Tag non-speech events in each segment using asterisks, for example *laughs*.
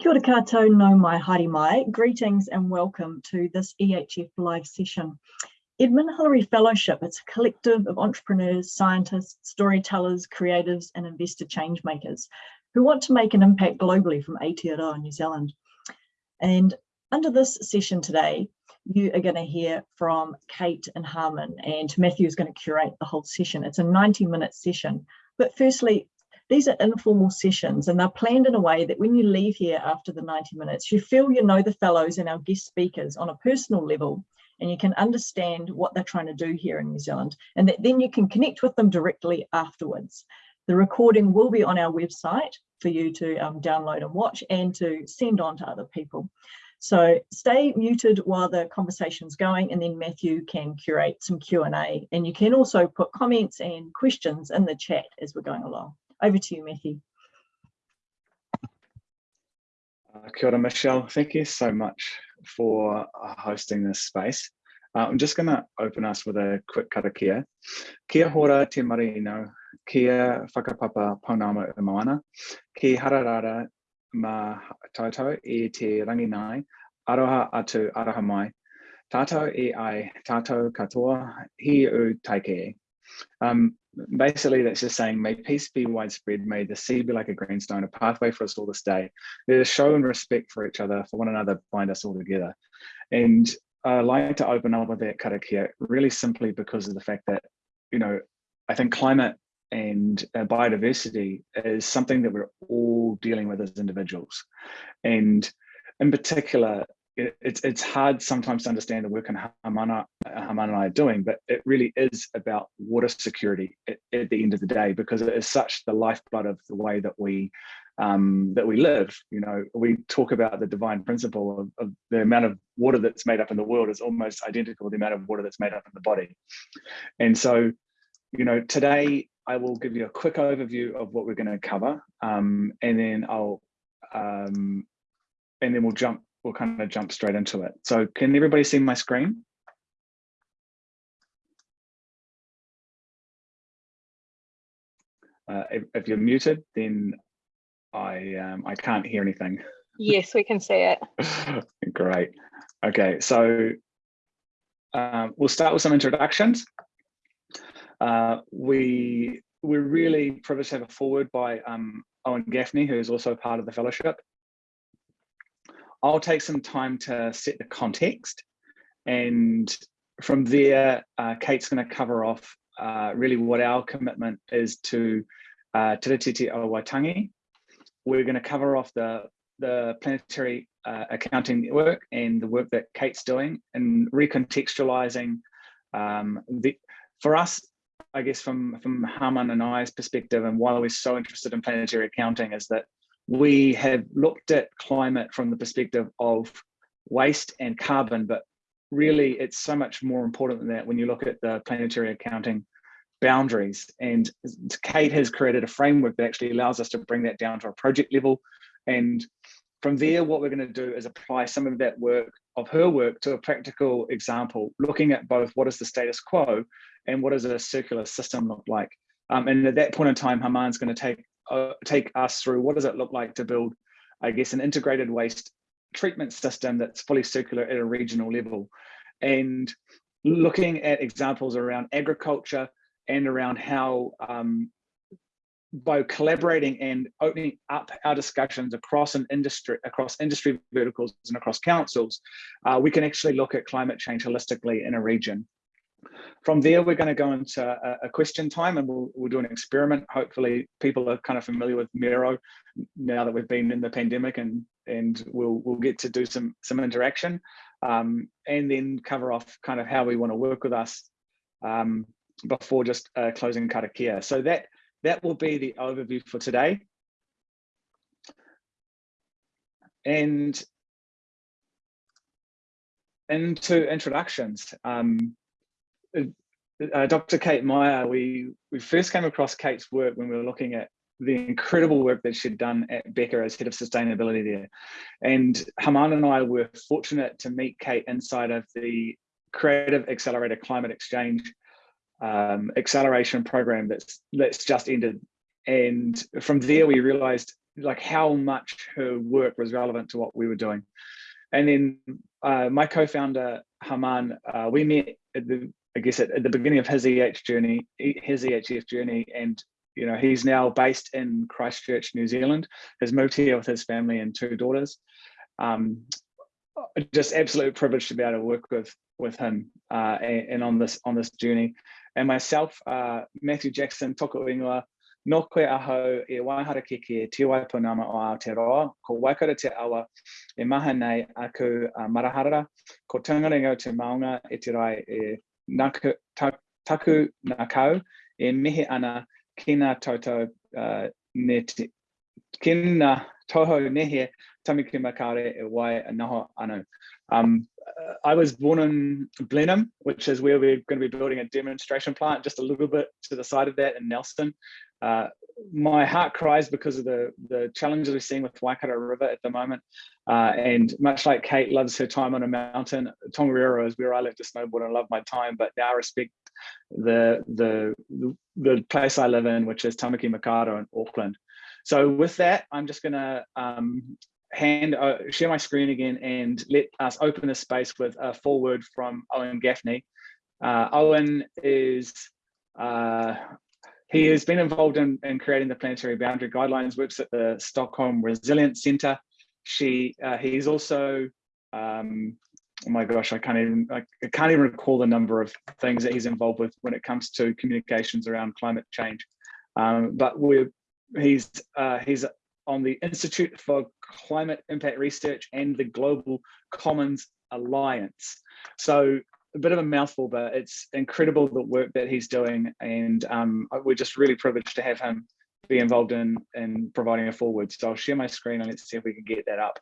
Kia ora koutou nau mai haere mai. Greetings and welcome to this EHF live session. Edmund Hillary Fellowship, it's a collective of entrepreneurs, scientists, storytellers, creatives and investor change makers who want to make an impact globally from Aotearoa, New Zealand. And under this session today, you are going to hear from Kate and Harman and Matthew is going to curate the whole session. It's a 90 minute session. But firstly, these are informal sessions and they're planned in a way that when you leave here after the 90 minutes, you feel you know the fellows and our guest speakers on a personal level and you can understand what they're trying to do here in New Zealand and that then you can connect with them directly afterwards. The recording will be on our website for you to um, download and watch and to send on to other people. So stay muted while the conversation's going and then Matthew can curate some Q&A and you can also put comments and questions in the chat as we're going along. Over to you, Mickey. Uh, kia ora, Michelle. Thank you so much for uh, hosting this space. Uh, I'm just going to open us with a quick karakia. Kia hora te marino, kia whakapapa paunama moana, ki hararara ma tautau e te ranginai, aroha atu aroha mai, tātou e ai tātou katoa hi u taike. Um, basically that's just saying may peace be widespread. May the sea be like a greenstone a pathway for us all this day let us show and respect for each other for one another bind us all together. And i like to open up with that karakia really simply because of the fact that you know i think climate and uh, biodiversity is something that we're all dealing with as individuals. And in particular it, it's it's hard sometimes to understand the work and Hamana, Hamana and I are doing, but it really is about water security at, at, the end of the day because it is such the lifeblood of the way that we um, that we live. You know, we talk about the divine principle of, of, the amount of water that's made up in the world is almost identical to the amount of water that's made up in the body, and so you know today I will give you a quick overview of what we're going to cover, um, and then I'll um, and then we'll jump we'll kind of jump straight into it. So can everybody see my screen? Uh, if, if, you're muted, then I um, I can't hear anything. Yes, we can see it. *laughs* Great. Okay, so um, we'll start with some introductions. Uh, we we're really privileged to have a foreword by um, Owen Gaffney, who is also part of the fellowship. I'll take some time to set the context and from there, uh, Kate's going to cover off uh, really what our commitment is to uh, Te Tiriti o Waitangi. We're going to cover off the, the planetary uh, accounting work and the work that Kate's doing and recontextualizing um, the, for us, I guess from, from Harman and I's perspective and why we're so interested in planetary accounting is that we have looked at climate from the perspective of waste and carbon, but really it's so much more important than that when you look at the planetary accounting boundaries. And Kate has created a framework that actually allows us to bring that down to a project level. And from there, what we're going to do is apply some of that work of her work to a practical example, looking at both what is the status quo and what does a circular system look like. Um, and at that point in time, Haman's going to take uh, take us through what does it look like to build, I guess, an integrated waste treatment system that's fully circular at a regional level. And looking at examples around agriculture and around how um, by collaborating and opening up our discussions across an industry, across industry verticals and across councils, uh, we can actually look at climate change holistically in a region. From there, we're going to go into a, a question time and we'll, we'll do an experiment. Hopefully people are kind of familiar with Miro now that we've been in the pandemic and, and we'll, we'll get to do some, some interaction um, and then cover off kind of how we want to work with us um, before just uh, closing karakia. So that, that will be the overview for today. And into introductions. Um, uh, Dr. Kate Meyer, we, we first came across Kate's work when we were looking at the incredible work that she'd done at Beca as head of sustainability there. And Haman and I were fortunate to meet Kate inside of the Creative Accelerator Climate Exchange um, acceleration program that's that's just ended. And from there, we realized like how much her work was relevant to what we were doing. And then uh, my co-founder Haman, uh, we met at the I guess at, at, the beginning of his EH journey, his EHF journey, and you know he's now based in Christchurch, New Zealand. Has moved here with his family and two daughters. Um, just absolute privilege to be able to work with with him uh, and, and, on this on this journey. And myself, uh, Matthew Jackson, toko ingoa, no koe aho e waihara keke e te waipunama o Aotearoa, ko waikara te awa e maha nei aku uh, maraharara, ko tungaringo te maunga e te rai e naku, taku nā kau, e mihi ana ki ngā toto uh, ne te, ki ngā toho nehe tamiki makare e wai anaho anu. Um, I was born in Blenheim, which is where we're going to be building a demonstration plant just a little bit to the side of that in Nelson. Uh, my heart cries because of the, the challenges we're seeing with Waikato River at the moment. Uh, and much like Kate loves her time on a mountain, Tongariro is where I like to snowboard and love my time, but now I respect the, the, the place I live in, which is Tamaki Makaurau in Auckland. So with that, I'm just gonna um, hand uh, share my screen again and let us open the space with a foreword from Owen Gaffney. Uh, Owen is uh, he has been involved in, in creating the planetary boundary guidelines, works at the Stockholm Resilience Center. She, uh, he's also, um, oh my gosh, I can't even, I can't even recall the number of things that he's involved with when it comes to communications around climate change. Um, but we're, he's, uh, he's on the Institute for Climate Impact Research and the Global Commons Alliance. So a bit of a mouthful, but it's incredible the work that he's doing. And um, we're just really privileged to have him be involved in, in providing a foreword. So I'll share my screen and let's see if we can get that up.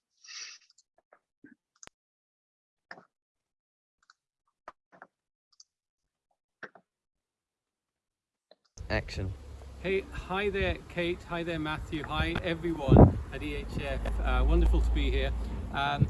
Action. Hey, hi there, Kate. Hi there, Matthew. Hi, everyone at EHF. Uh, wonderful to be here. Um,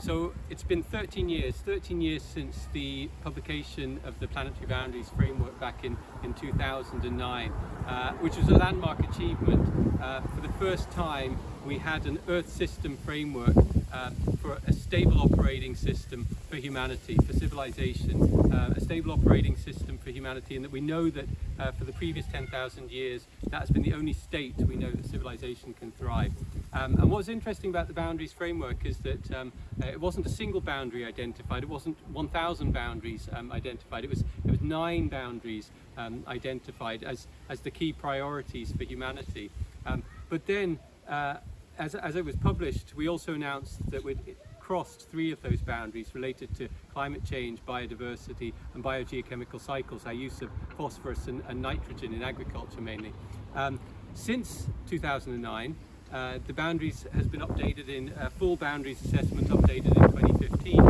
so it's been 13 years, 13 years since the publication of the Planetary Boundaries Framework back in, in 2009, uh, which was a landmark achievement. Uh, for the first time, we had an Earth system framework uh, for a stable operating system for humanity, for civilization, uh, a stable operating system for humanity, and that we know that uh, for the previous 10,000 years, that's been the only state we know that civilization can thrive. Um, and what's interesting about the boundaries framework is that um, uh, it wasn't a single boundary identified, it wasn't 1,000 boundaries um, identified, it was, it was nine boundaries um, identified as, as the key priorities for humanity. Um, but then, uh, as, as it was published, we also announced that we'd crossed three of those boundaries related to climate change, biodiversity and biogeochemical cycles, our use of phosphorus and, and nitrogen in agriculture mainly. Um, since 2009, uh, the boundaries has been updated in uh, full boundaries assessment updated in 2015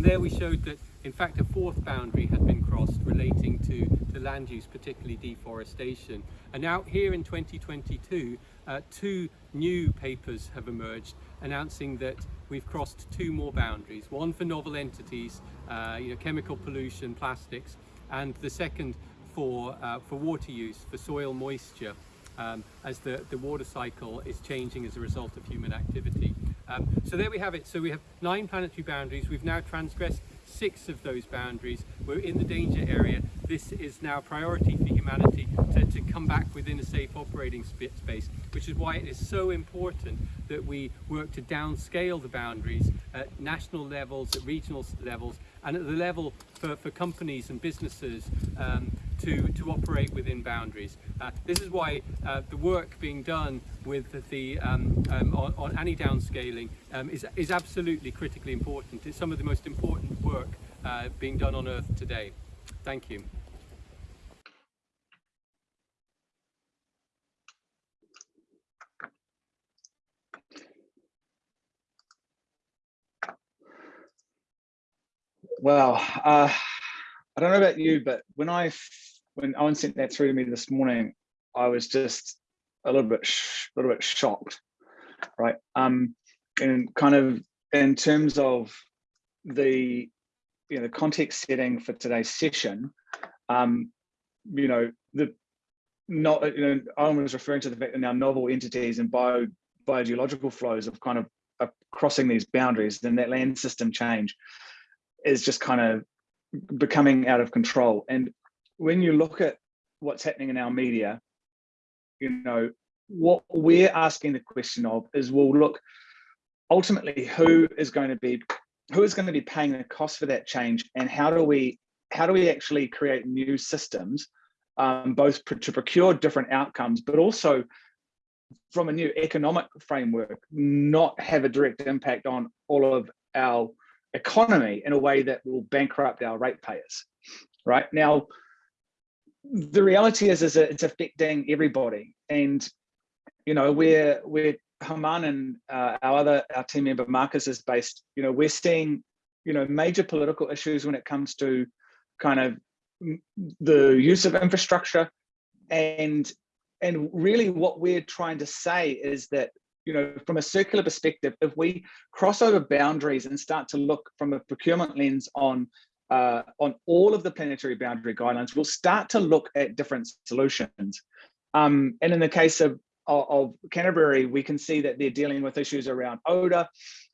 and there we showed that in fact a fourth boundary had been crossed relating to, to land use particularly deforestation and now here in 2022 uh, two new papers have emerged announcing that we've crossed two more boundaries one for novel entities uh, you know chemical pollution plastics and the second for uh, for water use for soil moisture um, as the, the water cycle is changing as a result of human activity. Um, so there we have it. So we have nine planetary boundaries. We've now transgressed six of those boundaries. We're in the danger area. This is now a priority for humanity to, to come back within a safe operating space, which is why it is so important that we work to downscale the boundaries at national levels, at regional levels, and at the level for, for companies and businesses um, to, to operate within boundaries. Uh, this is why uh, the work being done with the um, um, on, on, any downscaling um, is, is absolutely critically important. It's some of the most important work uh, being done on Earth today. Thank you. Well, uh, I don't know about you, but when I when Owen sent that through to me this morning, I was just a little bit a little bit shocked, right? Um, and kind of in terms of the you know the context setting for today's session, um, you know the not, you know, Owen was referring to the fact that now novel entities and bio, biogeological flows of kind of are crossing these boundaries, then that land system change is just kind of becoming out of control. And when you look at what's happening in our media, you know, what we're asking the question of is, well, look, ultimately, who is going to be who is going to be paying the cost for that change, and how do we how do we actually create new systems, um, both to procure different outcomes, but also from a new economic framework, not have a direct impact on all of our economy in a way that will bankrupt our ratepayers, right? Now, the reality is, is it's affecting everybody. And, you know, we're, we're Haman and uh, our other, our team member Marcus is based, you know, we're seeing, you know, major political issues when it comes to kind of the use of infrastructure and and really what we're trying to say is that you know, from a circular perspective, if we cross over boundaries and start to look from a procurement lens on uh, on all of the planetary boundary guidelines, we'll start to look at different solutions. Um, and in the case of, of, of, Canterbury, we can see that they're dealing with issues around odor,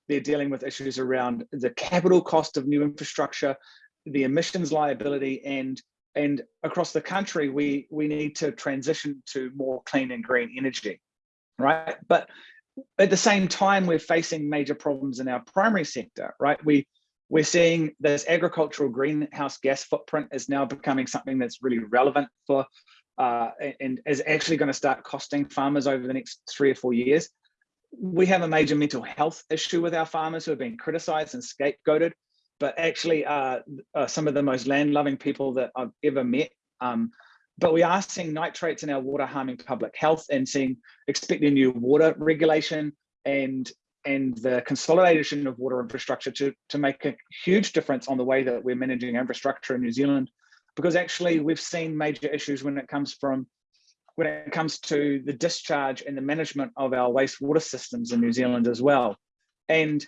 they're dealing with issues around the capital cost of new infrastructure, the emissions liability, and and across the country, we we need to transition to more clean and green energy, right? But at the same time, we're facing major problems in our primary sector, right? We, we're seeing this agricultural greenhouse gas footprint is now becoming something that's really relevant for uh, and is actually going to start costing farmers over the next three or four years. We have a major mental health issue with our farmers who have been criticized and scapegoated, but actually uh, uh, some of the most land-loving people that I've ever met. Um, but we are seeing nitrates in our water harming public health and seeing expecting new water regulation and and the consolidation of water infrastructure to, to make a huge difference on the way that we're managing infrastructure in New Zealand. Because actually we've seen major issues when it comes from when it comes to the discharge and the management of our wastewater systems in New Zealand as well. And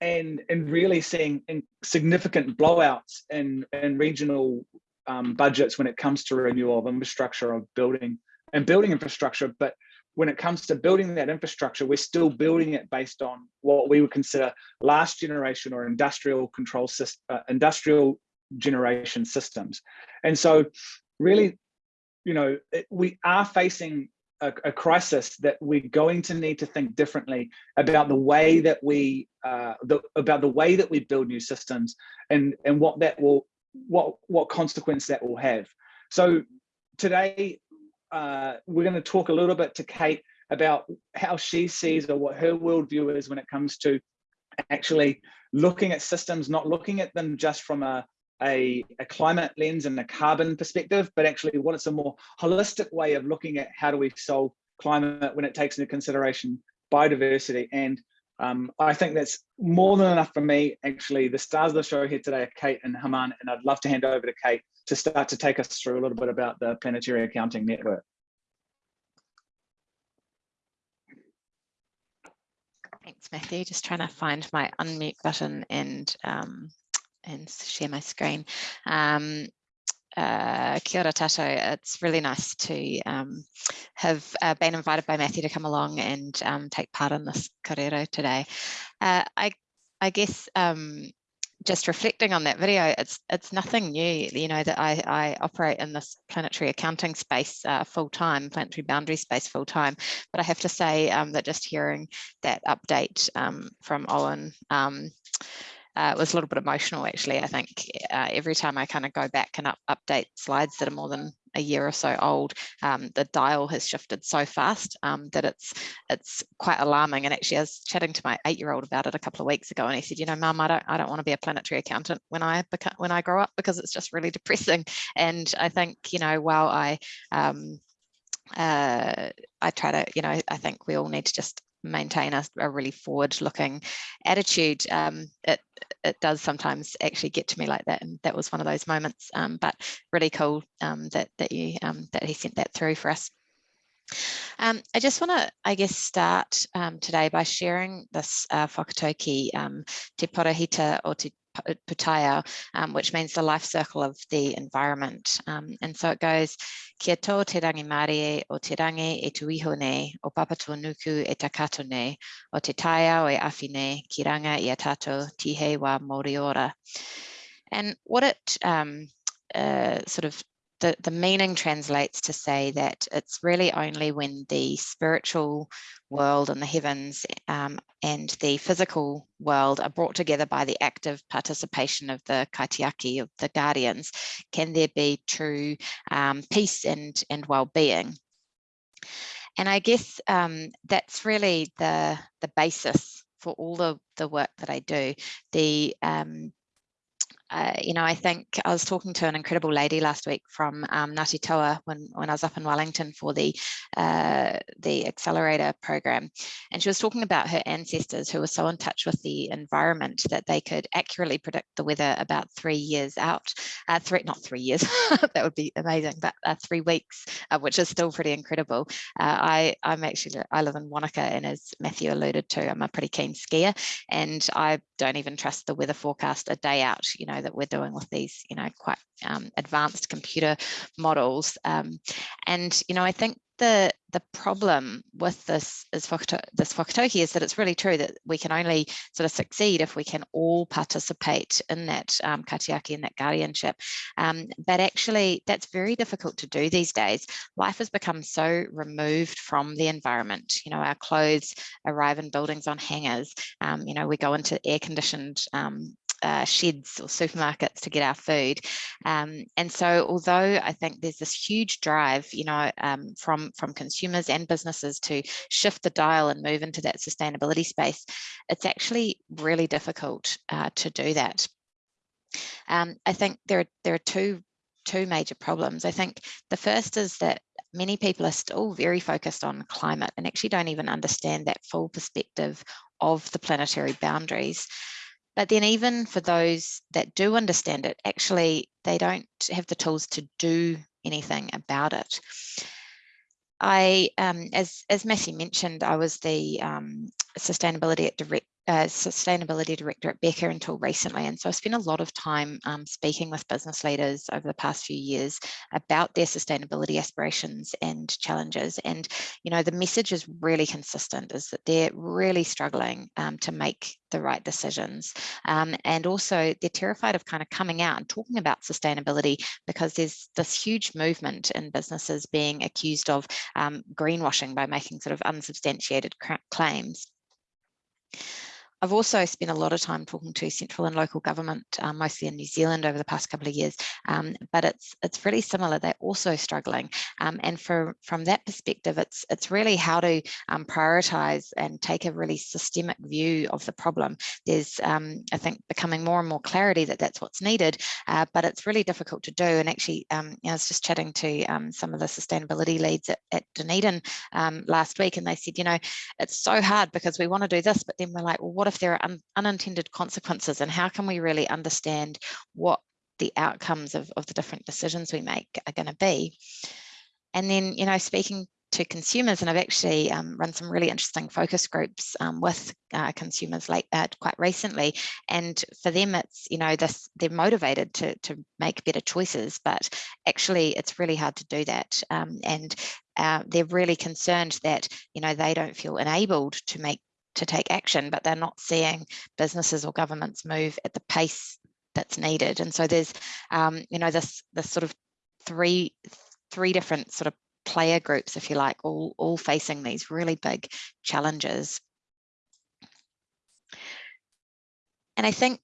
and and really seeing significant blowouts in, in regional um, budgets when it comes to renewal of infrastructure of building and building infrastructure. But when it comes to building that infrastructure, we're still building it based on what we would consider last generation or industrial control system, uh, industrial generation systems. And so really, you know, it, we are facing a, a, crisis that we're going to need to think differently about the way that we uh, the, about the way that we build new systems and and what that will what what consequence that will have. So today uh, we're going to talk a little bit to Kate about how she sees or what her worldview is when it comes to actually looking at systems, not looking at them just from a, a, a, climate lens and a carbon perspective, but actually what it's a more holistic way of looking at how do we solve climate when it takes into consideration biodiversity and um, I think that's more than enough for me. Actually, the stars of the show here today are Kate and Haman, and I'd love to hand over to Kate to start to take us through a little bit about the Planetary Accounting Network. Thanks, Matthew. Just trying to find my unmute button and um, and share my screen. Um, uh, kia ora tato. It's really nice to um, have uh, been invited by Matthew to come along and um, take part in this kōrero today. Uh, I, I guess um, just reflecting on that video, it's it's nothing new, you know, that I, I operate in this planetary accounting space uh, full time, planetary boundary space full time. But I have to say um, that just hearing that update um, from Owen um, uh, was a little bit emotional actually. I think uh, every time I kind of go back and up, update slides that are more than a year or so old, um, the dial has shifted so fast um, that it's it's quite alarming. And actually, I was chatting to my eight-year-old about it a couple of weeks ago, and he said, "You know, Mum, I don't I don't want to be a planetary accountant when I become when I grow up because it's just really *laughs* depressing." And I think you know, while I um, uh, I try to, you know, I think we all need to just maintain a, a really forward looking attitude um, it it does sometimes actually get to me like that and that was one of those moments um, but really cool um, that that you um, that he sent that through for us. Um, I just want to, I guess, start um, today by sharing this uh, whakatauki, um, Te Parahita o Te putaya, um, which means the life circle of the environment. Um, and so it goes, kia tō te rangi Māori o te rangi e tuiho nei, o papatua nuku e takato nei, o te taia o e awhi nei, ki ranga i a tātou tihe wa Moriora. And what it um, uh, sort of the, the meaning translates to say that it's really only when the spiritual world and the heavens um, and the physical world are brought together by the active participation of the kaitiaki, of the guardians, can there be true um, peace and, and well-being. And I guess um, that's really the, the basis for all the, the work that I do. The um, uh, you know, I think I was talking to an incredible lady last week from um, Ngāti Toa when, when I was up in Wellington for the uh, the accelerator program. And she was talking about her ancestors who were so in touch with the environment that they could accurately predict the weather about three years out. Uh, three, not three years, *laughs* that would be amazing, but uh, three weeks, uh, which is still pretty incredible. Uh, I, I'm actually, I live in Wanaka and as Matthew alluded to, I'm a pretty keen skier and I don't even trust the weather forecast a day out, you know, know that we're doing with these you know quite um, advanced computer models um, and you know I think the the problem with this is this whakatauki is that it's really true that we can only sort of succeed if we can all participate in that um, kaitiaki and that guardianship. Um, but actually, that's very difficult to do these days. Life has become so removed from the environment. You know, our clothes arrive in buildings on hangers. Um, you know, we go into air-conditioned um, uh, sheds or supermarkets to get our food. Um, and so although I think there's this huge drive, you know, um, from, from consumers and businesses to shift the dial and move into that sustainability space, it's actually really difficult uh, to do that. Um, I think there are, there are two two major problems. I think the first is that many people are still very focused on climate and actually don't even understand that full perspective of the planetary boundaries. But then even for those that do understand it, actually, they don't have the tools to do anything about it. I, um, as, as Matthew mentioned, I was the um, sustainability at direct, uh, sustainability director at Beca until recently. And so I spent a lot of time um, speaking with business leaders over the past few years about their sustainability aspirations and challenges. And, you know, the message is really consistent is that they're really struggling um, to make the right decisions. Um, and also they're terrified of kind of coming out and talking about sustainability because there's this huge movement in businesses being accused of um, greenwashing by making sort of unsubstantiated claims. I've also spent a lot of time talking to central and local government, um, mostly in New Zealand over the past couple of years, um, but it's it's really similar. They're also struggling, um, and for, from that perspective, it's it's really how to um, prioritise and take a really systemic view of the problem. There's, um, I think, becoming more and more clarity that that's what's needed, uh, but it's really difficult to do. And actually, um, I was just chatting to some of the sustainability leads at, at Dunedin last week, and they said, you know, it's so hard because we want to do this, but then we're like, well, what what if there are un unintended consequences and how can we really understand what the outcomes of, of the different decisions we make are going to be. And then, you know, speaking to consumers, and I've actually um, run some really interesting focus groups um, with uh, consumers like that quite recently. And for them, it's, you know, this, they're motivated to, to make better choices, but actually it's really hard to do that. Um, and uh, they're really concerned that, you know, they don't feel enabled to make to take action, but they're not seeing businesses or governments move at the pace that's needed. And so there's, um, you know, this, this sort of three, three different sort of player groups, if you like, all, all facing these really big challenges. And I think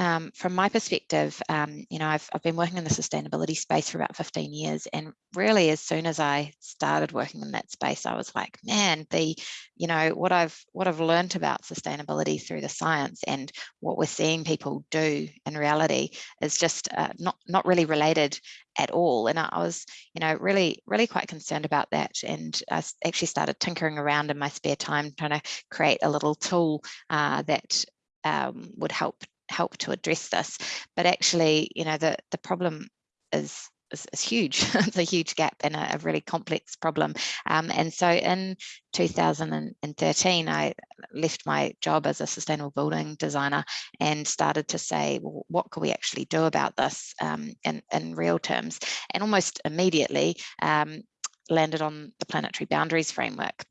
um, from my perspective, um, you know, I've, I've been working in the sustainability space for about 15 years. And really, as soon as I started working in that space, I was like, man, the, you know, what I've what I've learned about sustainability through the science and what we're seeing people do in reality is just uh, not not really related at all. And I was, you know, really, really quite concerned about that. And I actually started tinkering around in my spare time, trying to create a little tool uh, that um, would help help to address this. But actually, you know, the, the problem is is, is huge. *laughs* it's a huge gap and a, a really complex problem. Um, and so in 2013, I left my job as a sustainable building designer and started to say, well, what could we actually do about this um, in, in real terms? And almost immediately um, landed on the planetary boundaries framework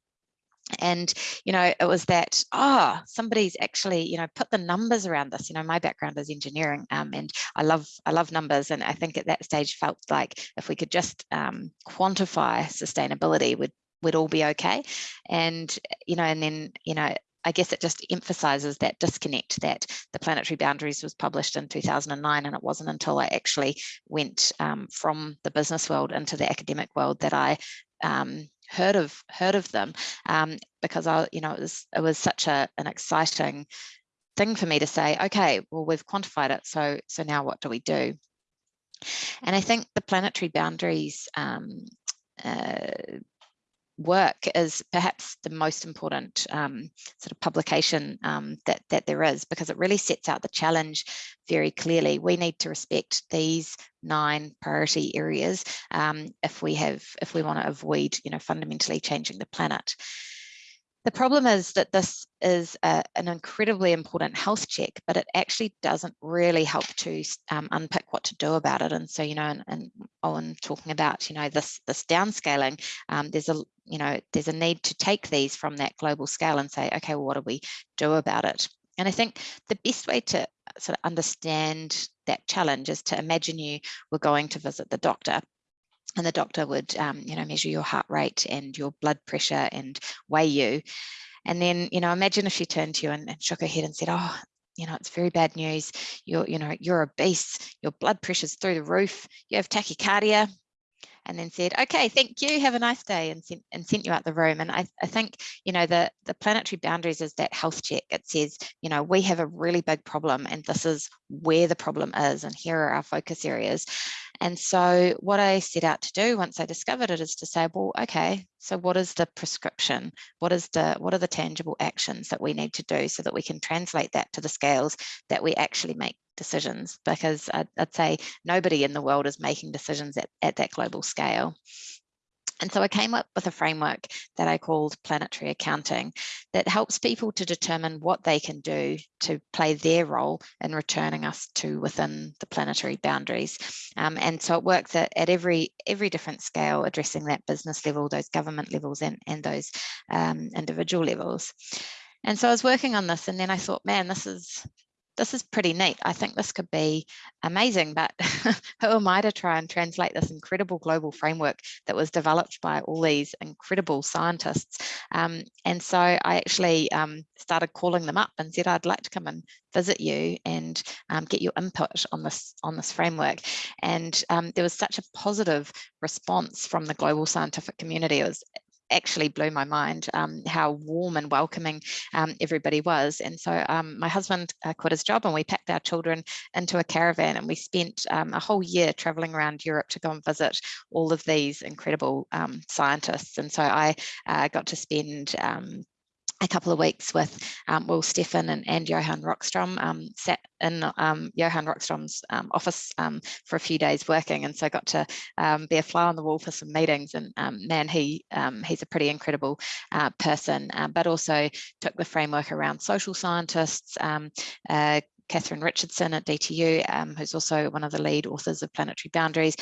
and you know it was that ah oh, somebody's actually you know put the numbers around this. You know my background is engineering um, and i love i love numbers and i think at that stage felt like if we could just um, quantify sustainability would would all be okay. And you know and then you know I guess it just emphasizes that disconnect that the planetary boundaries was published in 2009 and it wasn't until I actually went um, from the business world into the academic world that I um, heard of heard of them um, because I, you know, it was it was such a an exciting thing for me to say, okay, well, we've quantified it, so so now what do we do? And I think the planetary boundaries um, uh, work is perhaps the most important um, sort of publication um, that, that there is because it really sets out the challenge very clearly. We need to respect these nine priority areas um, if we have if we want to avoid you know fundamentally changing the planet. The problem is that this is a, an incredibly important health check, but it actually doesn't really help to um, unpick what to do about it. And so, you know, and, and Owen talking about, you know, this this downscaling, um, there's a, you know, there's a need to take these from that global scale and say, okay, well, what do we do about it? And I think the best way to sort of understand that challenge is to imagine you were going to visit the doctor and the doctor would um, you know measure your heart rate and your blood pressure and weigh you and then you know imagine if she turned to you and, and shook her head and said oh you know it's very bad news you're you know you're obese your blood pressure's through the roof you have tachycardia and then said, okay, thank you, have a nice day, and sent, and sent you out the room. And I, I think, you know, the, the planetary boundaries is that health check. It says, you know, we have a really big problem and this is where the problem is and here are our focus areas. And so what I set out to do once I discovered it is to say, well, okay, so what is the prescription? What is the what are the tangible actions that we need to do so that we can translate that to the scales that we actually make decisions because I'd, I'd say nobody in the world is making decisions at, at that global scale. And so I came up with a framework that I called planetary accounting that helps people to determine what they can do to play their role in returning us to within the planetary boundaries. Um, and so it works at, at every every different scale, addressing that business level, those government levels and, and those um, individual levels. And so I was working on this and then I thought, man, this is this is pretty neat. I think this could be amazing, but *laughs* who am I to try and translate this incredible global framework that was developed by all these incredible scientists? Um, and so I actually um, started calling them up and said, I'd like to come and visit you and um, get your input on this on this framework. And um, there was such a positive response from the global scientific community. It was actually blew my mind um, how warm and welcoming um, everybody was. And so um, my husband uh, quit his job and we packed our children into a caravan and we spent um, a whole year traveling around Europe to go and visit all of these incredible um, scientists. And so I uh, got to spend um, a couple of weeks with um, Will Steffen and, and Johan Rockstrom, um, sat in um, Johan Rockstrom's um, office um, for a few days working and so got to um, be a fly on the wall for some meetings. And man he he's a pretty incredible uh, person uh, but also took the framework around social scientists uh, Katherine Richardson at DTU, um, who's also one of the lead authors of Planetary Boundaries,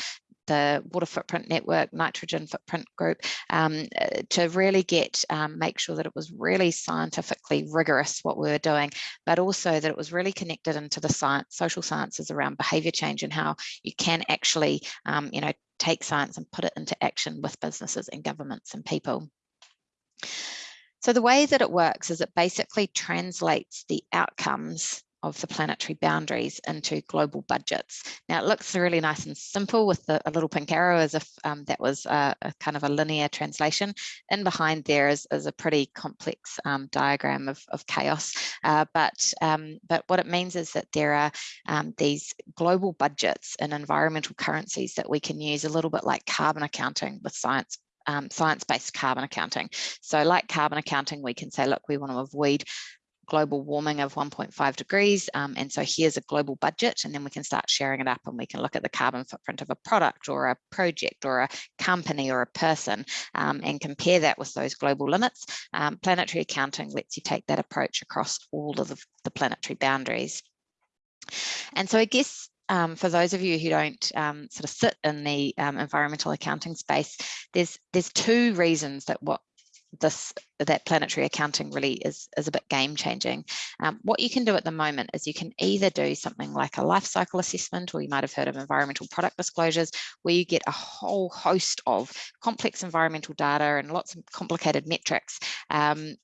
the Water Footprint Network, Nitrogen Footprint Group, um, uh, to really get, um, make sure that it was really scientifically rigorous what we were doing, but also that it was really connected into the science, social sciences around behavior change and how you can actually, um, you know, take science and put it into action with businesses and governments and people. So the way that it works is it basically translates the outcomes of the planetary boundaries into global budgets. Now it looks really nice and simple with the, a little pink arrow as if um, that was a, a, kind of a linear translation. And behind there is, is a pretty complex um, diagram of, of chaos. Uh, but, um, but what it means is that there are um, these global budgets and environmental currencies that we can use a little bit like carbon accounting with science um, science-based carbon accounting. So like carbon accounting, we can say, look, we want to avoid global warming of 1.5 degrees. Um, and so here's a global budget, and then we can start sharing it up and we can look at the carbon footprint of a product or a project or a company or a person um, and compare that with those global limits. Um, planetary accounting lets you take that approach across all of the, the planetary boundaries. And so I guess um, for those of you who don't um, sort of sit in the um, environmental accounting space, there's there's two reasons that what this that planetary accounting really is is a bit game changing. Um, what you can do at the moment is you can either do something like a life cycle assessment, or you might have heard of environmental product disclosures, where you get a whole host of complex environmental data and lots of complicated metrics. Um,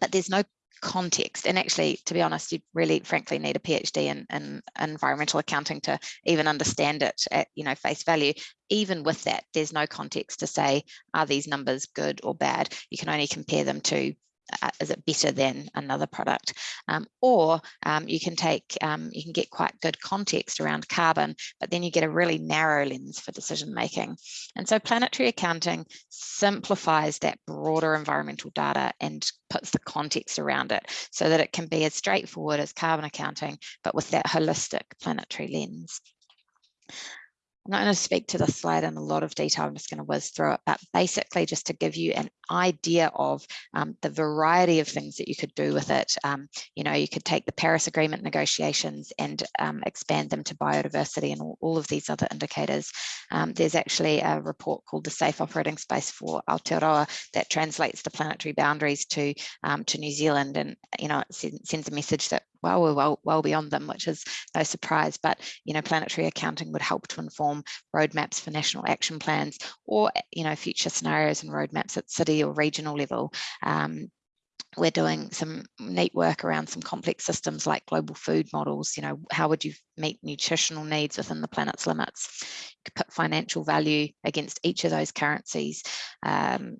but there's no context. And actually, to be honest, you really frankly need a PhD in, in environmental accounting to even understand it at you know face value. Even with that, there's no context to say, are these numbers good or bad? You can only compare them to is it better than another product? Um, or um, you can take um, you can get quite good context around carbon but then you get a really narrow lens for decision making. And so planetary accounting simplifies that broader environmental data and puts the context around it so that it can be as straightforward as carbon accounting but with that holistic planetary lens I'm not going to speak to this slide in a lot of detail. I'm just going to whiz through it, but basically just to give you an idea of um, the variety of things that you could do with it. Um, you know, you could take the Paris Agreement negotiations and um, expand them to biodiversity and all, all of these other indicators. Um, there's actually a report called the Safe Operating Space for Aotearoa that translates the planetary boundaries to um, to New Zealand, and you know, it sends a message that well, we're well, well beyond them, which is no surprise. But you know, planetary accounting would help to inform roadmaps for national action plans, or you know, future scenarios and roadmaps at city or regional level. Um, we're doing some neat work around some complex systems like global food models. You know, how would you meet nutritional needs within the planet's limits? You could put financial value against each of those currencies. Um,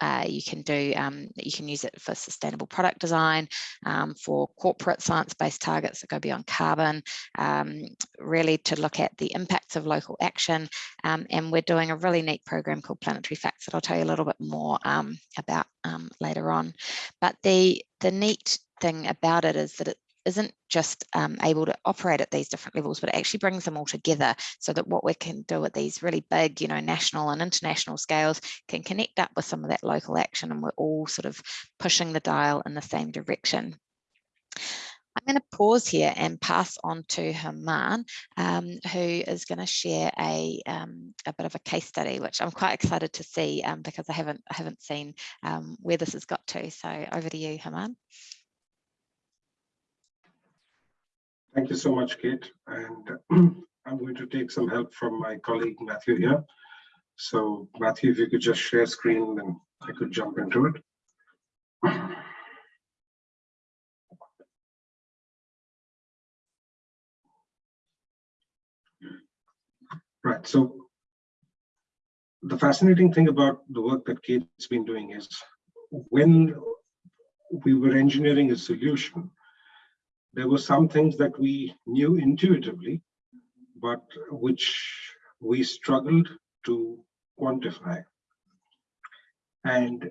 uh, you can do, um, you can use it for sustainable product design, um, for corporate science-based targets that go beyond carbon, um, really to look at the impacts of local action. Um, and we're doing a really neat program called Planetary Facts that I'll tell you a little bit more um, about um, later on. But the, the neat thing about it is that it isn't just um, able to operate at these different levels, but it actually brings them all together so that what we can do at these really big, you know, national and international scales can connect up with some of that local action and we're all sort of pushing the dial in the same direction. I'm going to pause here and pass on to Herman, um, who is going to share a, um, a bit of a case study, which I'm quite excited to see um, because I haven't I haven't seen um, where this has got to. So over to you, Herman. Thank you so much, Kate. And *clears throat* I'm going to take some help from my colleague Matthew here. So Matthew, if you could just share screen, then I could jump into it. *clears throat* Right, so the fascinating thing about the work that Kate's been doing is when we were engineering a solution, there were some things that we knew intuitively, but which we struggled to quantify. And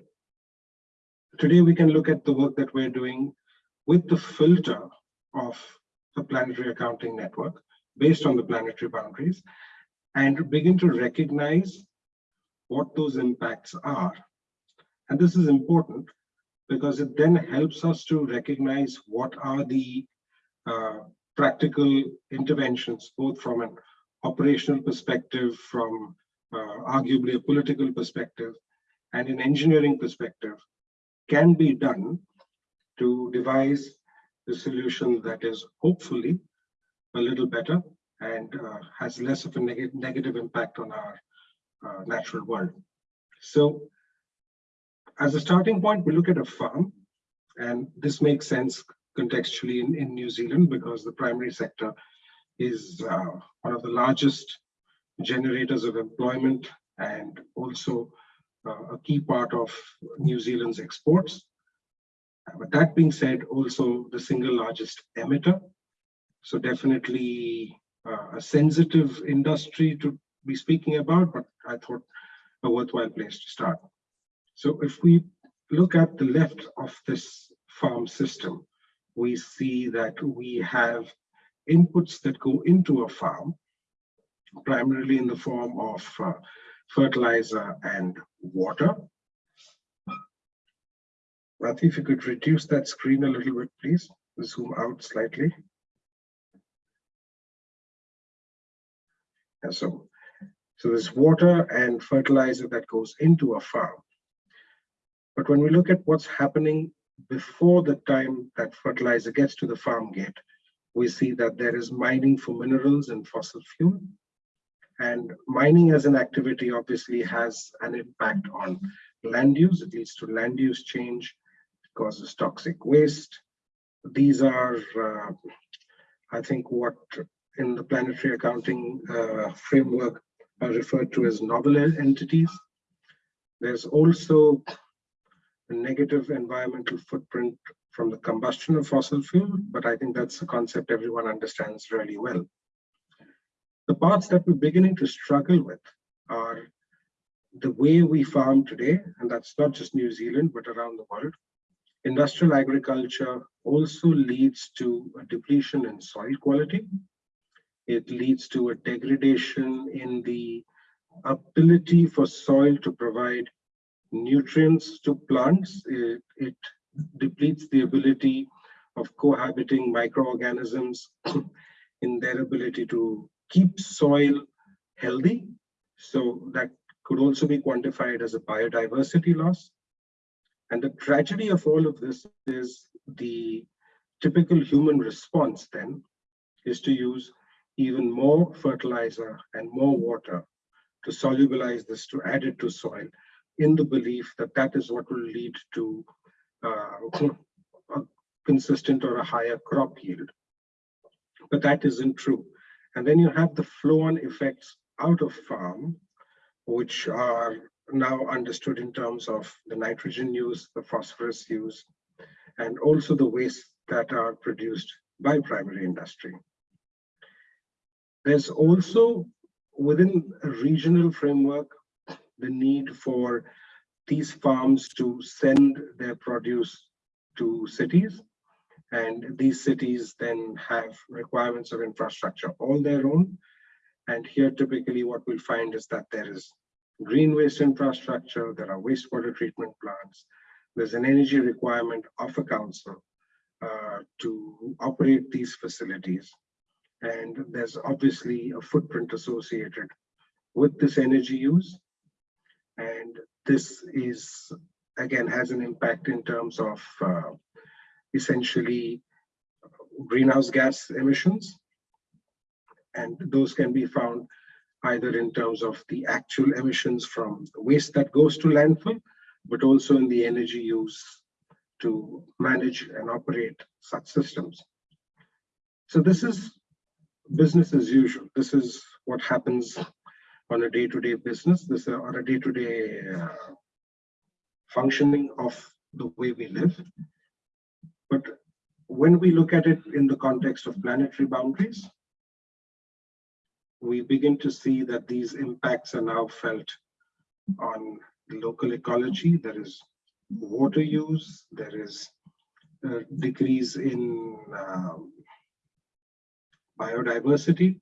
today we can look at the work that we're doing with the filter of the planetary accounting network based on the planetary boundaries and begin to recognize what those impacts are. And this is important because it then helps us to recognize what are the uh, practical interventions, both from an operational perspective, from uh, arguably a political perspective, and an engineering perspective, can be done to devise a solution that is hopefully a little better and uh, has less of a neg negative impact on our uh, natural world. So as a starting point, we look at a farm, and this makes sense contextually in, in New Zealand because the primary sector is uh, one of the largest generators of employment and also uh, a key part of New Zealand's exports. But that being said, also the single largest emitter. So definitely uh, a sensitive industry to be speaking about, but I thought a worthwhile place to start. So if we look at the left of this farm system, we see that we have inputs that go into a farm, primarily in the form of uh, fertilizer and water. Matthew, if you could reduce that screen a little bit, please, zoom out slightly. And so, so there's water and fertilizer that goes into a farm. But when we look at what's happening before the time that fertilizer gets to the farm gate, we see that there is mining for minerals and fossil fuel. And mining as an activity obviously has an impact on land use. It leads to land use change, causes toxic waste. These are, uh, I think, what in the planetary accounting uh, framework are referred to as novel entities. There's also negative environmental footprint from the combustion of fossil fuel, but I think that's a concept everyone understands really well. The parts that we're beginning to struggle with are the way we farm today, and that's not just New Zealand, but around the world. Industrial agriculture also leads to a depletion in soil quality. It leads to a degradation in the ability for soil to provide nutrients to plants. It, it depletes the ability of cohabiting microorganisms *clears throat* in their ability to keep soil healthy. So that could also be quantified as a biodiversity loss. And the tragedy of all of this is the typical human response then is to use even more fertilizer and more water to solubilize this, to add it to soil in the belief that that is what will lead to uh, a consistent or a higher crop yield. But that isn't true. And then you have the flow-on effects out of farm, which are now understood in terms of the nitrogen use, the phosphorus use, and also the waste that are produced by primary industry. There's also within a regional framework, the need for these farms to send their produce to cities. And these cities then have requirements of infrastructure all their own. And here typically what we'll find is that there is green waste infrastructure, there are wastewater treatment plants, there's an energy requirement of a council uh, to operate these facilities. And there's obviously a footprint associated with this energy use. And this is, again, has an impact in terms of uh, essentially greenhouse gas emissions. And those can be found either in terms of the actual emissions from waste that goes to landfill, but also in the energy use to manage and operate such systems. So this is business as usual. This is what happens on a day-to-day -day business, this uh, on a day-to-day -day, uh, functioning of the way we live. But when we look at it in the context of planetary boundaries, we begin to see that these impacts are now felt on local ecology. There is water use, there is a decrease in um, biodiversity.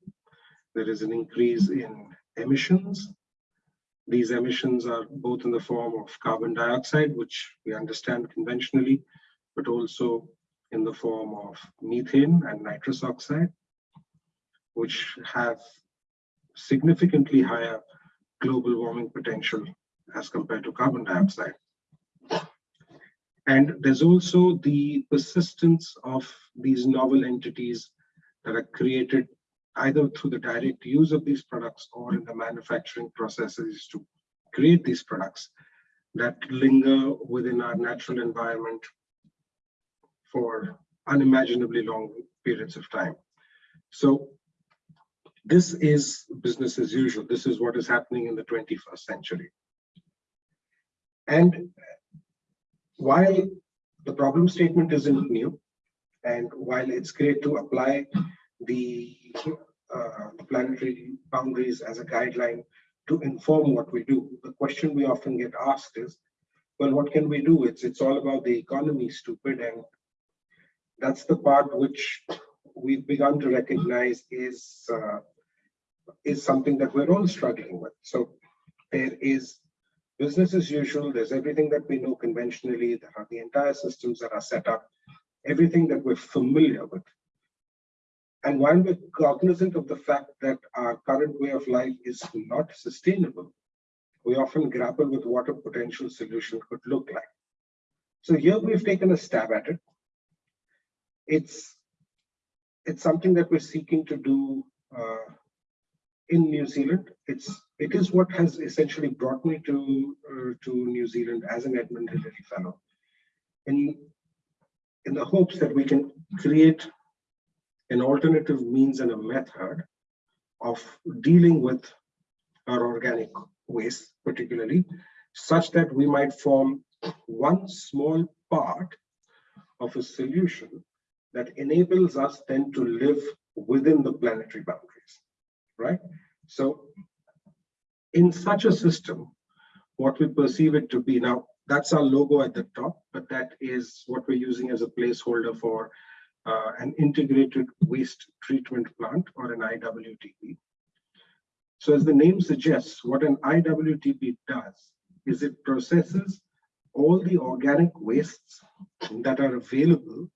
There is an increase in emissions. These emissions are both in the form of carbon dioxide, which we understand conventionally, but also in the form of methane and nitrous oxide, which have significantly higher global warming potential as compared to carbon dioxide. And there's also the persistence of these novel entities that are created either through the direct use of these products or in the manufacturing processes to create these products that linger within our natural environment for unimaginably long periods of time. So this is business as usual. This is what is happening in the 21st century. And while the problem statement isn't new, and while it's great to apply the uh, planetary boundaries as a guideline to inform what we do, the question we often get asked is, well, what can we do? It's it's all about the economy, stupid, and that's the part which we've begun to recognize is uh, is something that we're all struggling with. So there is business as usual. There's everything that we know conventionally. There are the entire systems that are set up, everything that we're familiar with. And while we're cognizant of the fact that our current way of life is not sustainable, we often grapple with what a potential solution could look like. So here we've taken a stab at it. It's it's something that we're seeking to do uh, in New Zealand. It's it is what has essentially brought me to uh, to New Zealand as an Edmund Hillary Fellow, in in the hopes that we can create an alternative means and a method of dealing with our organic waste, particularly, such that we might form one small part of a solution that enables us then to live within the planetary boundaries, right? So in such a system, what we perceive it to be now, that's our logo at the top, but that is what we're using as a placeholder for uh, an integrated waste treatment plant or an IWTP. So as the name suggests, what an IWTP does is it processes all the organic wastes that are available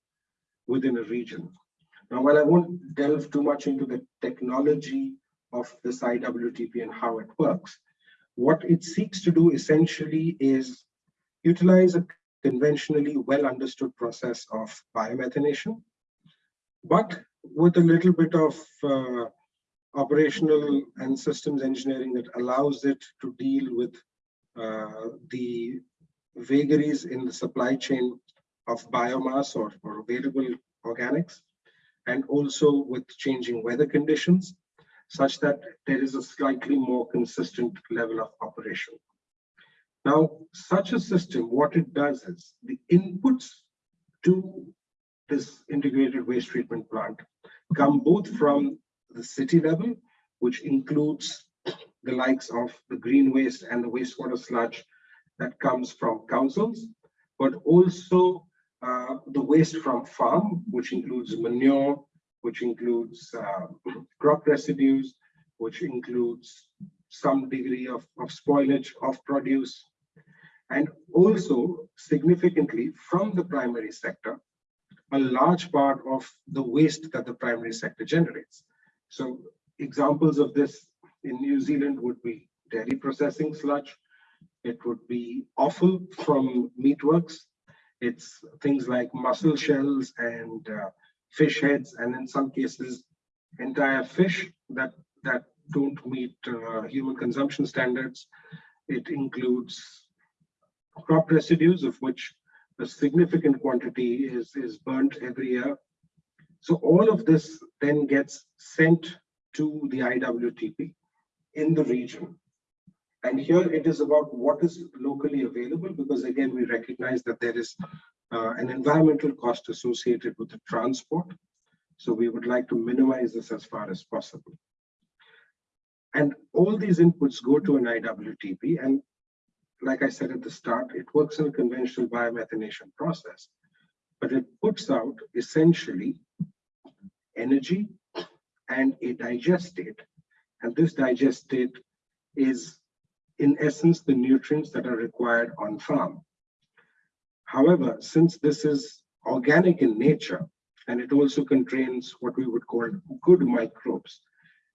within a region. Now, while I won't delve too much into the technology of this IWTP and how it works, what it seeks to do essentially is utilize a conventionally well understood process of biomethanation, but with a little bit of uh, operational and systems engineering that allows it to deal with uh, the vagaries in the supply chain of biomass or, or available organics, and also with changing weather conditions, such that there is a slightly more consistent level of operation. Now, such a system, what it does is the inputs to this integrated waste treatment plant come both from the city level, which includes the likes of the green waste and the wastewater sludge that comes from councils, but also uh, the waste from farm, which includes manure, which includes uh, crop residues, which includes some degree of, of spoilage of produce, and also significantly from the primary sector, a large part of the waste that the primary sector generates. So examples of this in New Zealand would be dairy processing sludge. It would be offal from meatworks. It's things like mussel shells and uh, fish heads, and in some cases, entire fish that, that don't meet uh, human consumption standards. It includes crop residues, of which a significant quantity is, is burnt every year. So all of this then gets sent to the IWTP in the region. And here it is about what is locally available, because again, we recognize that there is uh, an environmental cost associated with the transport. So we would like to minimize this as far as possible. And all these inputs go to an IWTP. And like I said at the start, it works in a conventional biomethanation process, but it puts out essentially energy and a digestate. And this digestate is in essence the nutrients that are required on farm. However, since this is organic in nature, and it also contains what we would call good microbes,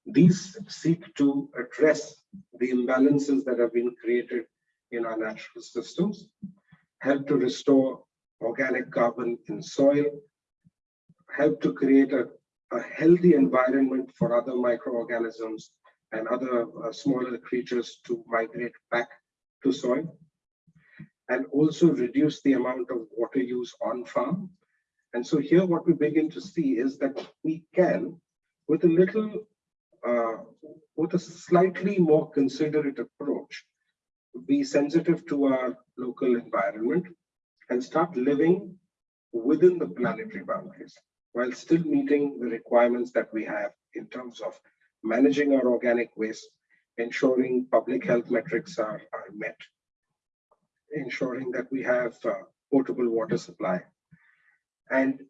these seek to address the imbalances that have been created in our natural systems, help to restore organic carbon in soil, help to create a a healthy environment for other microorganisms and other uh, smaller creatures to migrate back to soil and also reduce the amount of water use on farm. And so here what we begin to see is that we can, with a little, uh, with a slightly more considerate approach, be sensitive to our local environment and start living within the planetary boundaries while still meeting the requirements that we have in terms of managing our organic waste, ensuring public health metrics are, are met. ensuring that we have uh, potable water supply. And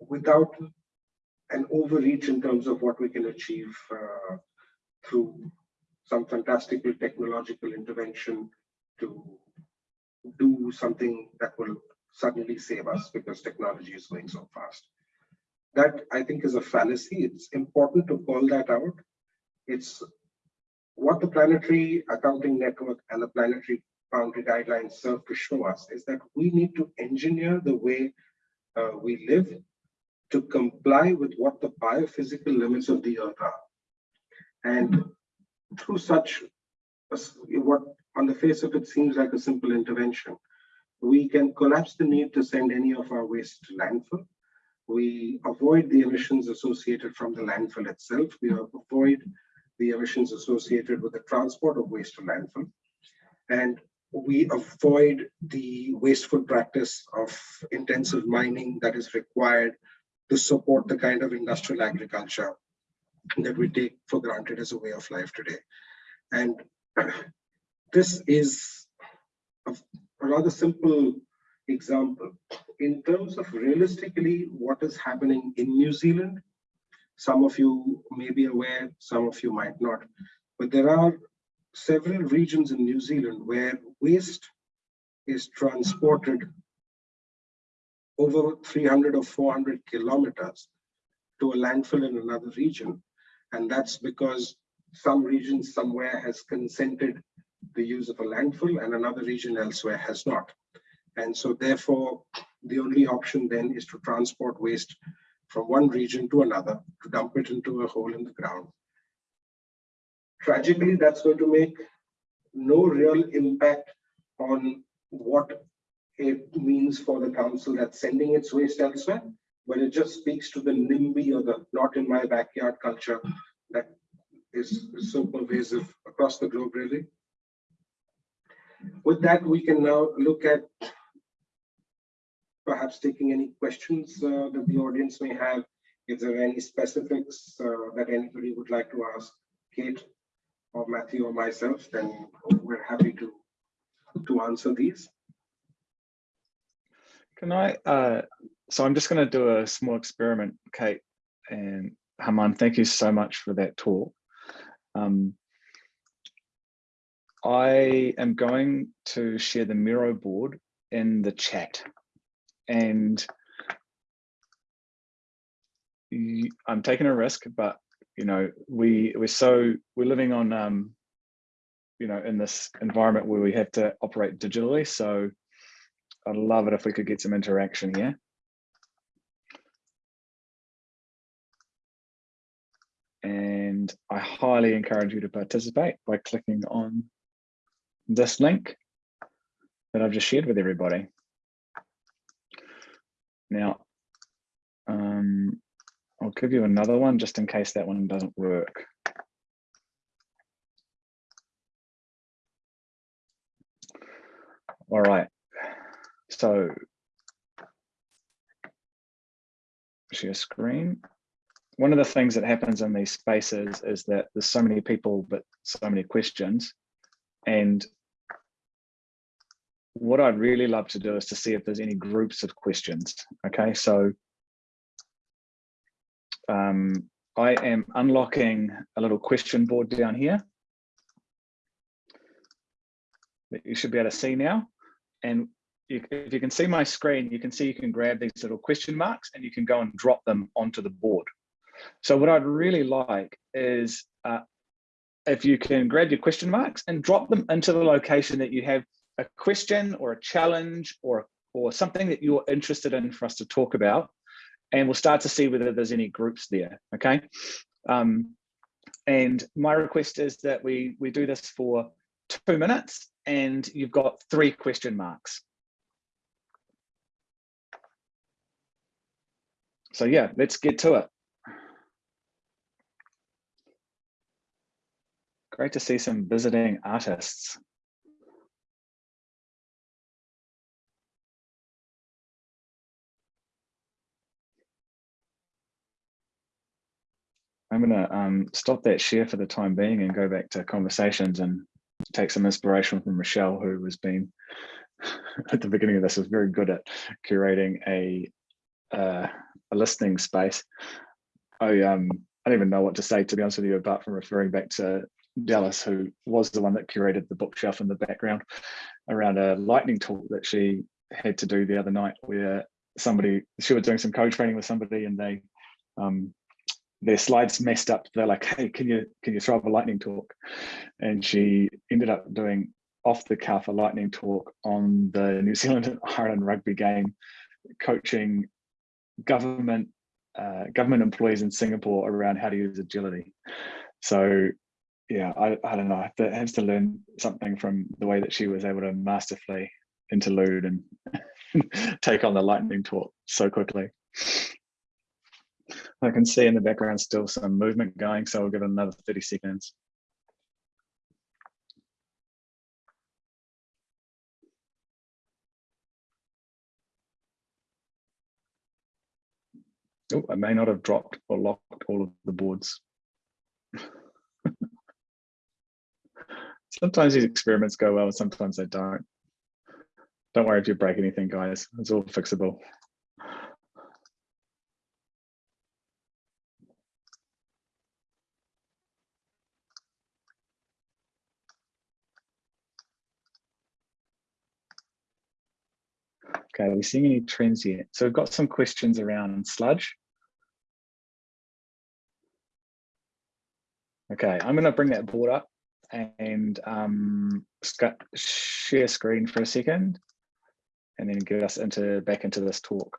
without an overreach in terms of what we can achieve uh, through some fantastical technological intervention to do something that will suddenly save us because technology is going so fast. That I think is a fallacy. It's important to call that out. It's what the planetary accounting network and the planetary boundary guidelines serve to show us is that we need to engineer the way uh, we live to comply with what the biophysical limits of the earth are. And through such, what on the face of it seems like a simple intervention, we can collapse the need to send any of our waste to landfill. We avoid the emissions associated from the landfill itself. We avoid the emissions associated with the transport of waste to landfill. And we avoid the wasteful practice of intensive mining that is required to support the kind of industrial agriculture that we take for granted as a way of life today. And *clears throat* this is a, a rather simple example. In terms of realistically what is happening in New Zealand, some of you may be aware, some of you might not, but there are several regions in New Zealand where waste is transported over 300 or 400 kilometers to a landfill in another region. And that's because some region somewhere has consented the use of a landfill and another region elsewhere has not. And so therefore, the only option then is to transport waste from one region to another to dump it into a hole in the ground. Tragically, that's going to make no real impact on what it means for the council that's sending its waste elsewhere, but it just speaks to the NIMBY or the not in my backyard culture that is so pervasive across the globe, really. With that, we can now look at perhaps taking any questions uh, that the audience may have. If there are any specifics uh, that anybody would like to ask Kate or Matthew or myself, then we're happy to, to answer these. Can I, uh, so I'm just going to do a small experiment, Kate and Haman, thank you so much for that talk. Um, I am going to share the Miro board in the chat and I'm taking a risk, but you know, we we're so we're living on um, you know, in this environment where we have to operate digitally. So I'd love it if we could get some interaction here. And I highly encourage you to participate by clicking on this link that I've just shared with everybody. Now, um, I'll give you another one just in case that one doesn't work. All right, so share screen. One of the things that happens in these spaces is that there's so many people, but so many questions. And what I'd really love to do is to see if there's any groups of questions. Okay, so um, I am unlocking a little question board down here that you should be able to see now. And you, if you can see my screen, you can see you can grab these little question marks and you can go and drop them onto the board. So what I'd really like is uh, if you can grab your question marks and drop them into the location that you have a question or a challenge or, or something that you're interested in for us to talk about. And we'll start to see whether there's any groups there, okay? Um, and my request is that we, we do this for two minutes and you've got three question marks. So yeah, let's get to it. Great to see some visiting artists. I'm going to um, stop that share for the time being and go back to conversations and take some inspiration from Michelle, who has been *laughs* at the beginning of this was very good at curating a uh, a listening space. I um I don't even know what to say to be honest with you, apart from referring back to Dallas, who was the one that curated the bookshelf in the background around a lightning talk that she had to do the other night where somebody she was doing some code training with somebody and they um their slides messed up. They're like hey can you can you throw up a lightning talk? And she ended up doing off the cuff a lightning talk on the new zealand and *laughs* ireland rugby game coaching government uh, government employees in singapore around how to use agility. So yeah i, I don't know i have, to, to learn something from the way that she was able to masterfully interlude and *laughs* take on the lightning talk so quickly. I can see in the background still some movement going, so we will give it another 30 seconds. Oh, I may not have dropped or locked all of the boards. Sometimes these experiments go well, and sometimes they don't. Don't worry if you break anything, guys. It's all fixable. Okay, are we seeing any trends yet? So we've got some questions around sludge. Okay, I'm going to bring that board up and um, share screen for a second and then get us into back into this talk.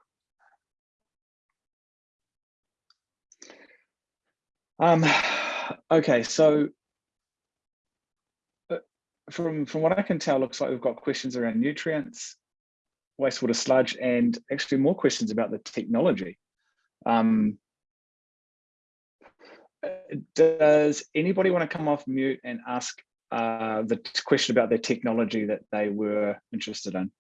Um, okay, so uh, from from what I can tell, looks like we've got questions around nutrients, wastewater sludge, and actually more questions about the technology. Um, does anybody want to come off mute and ask uh, the question about their technology that they were interested in?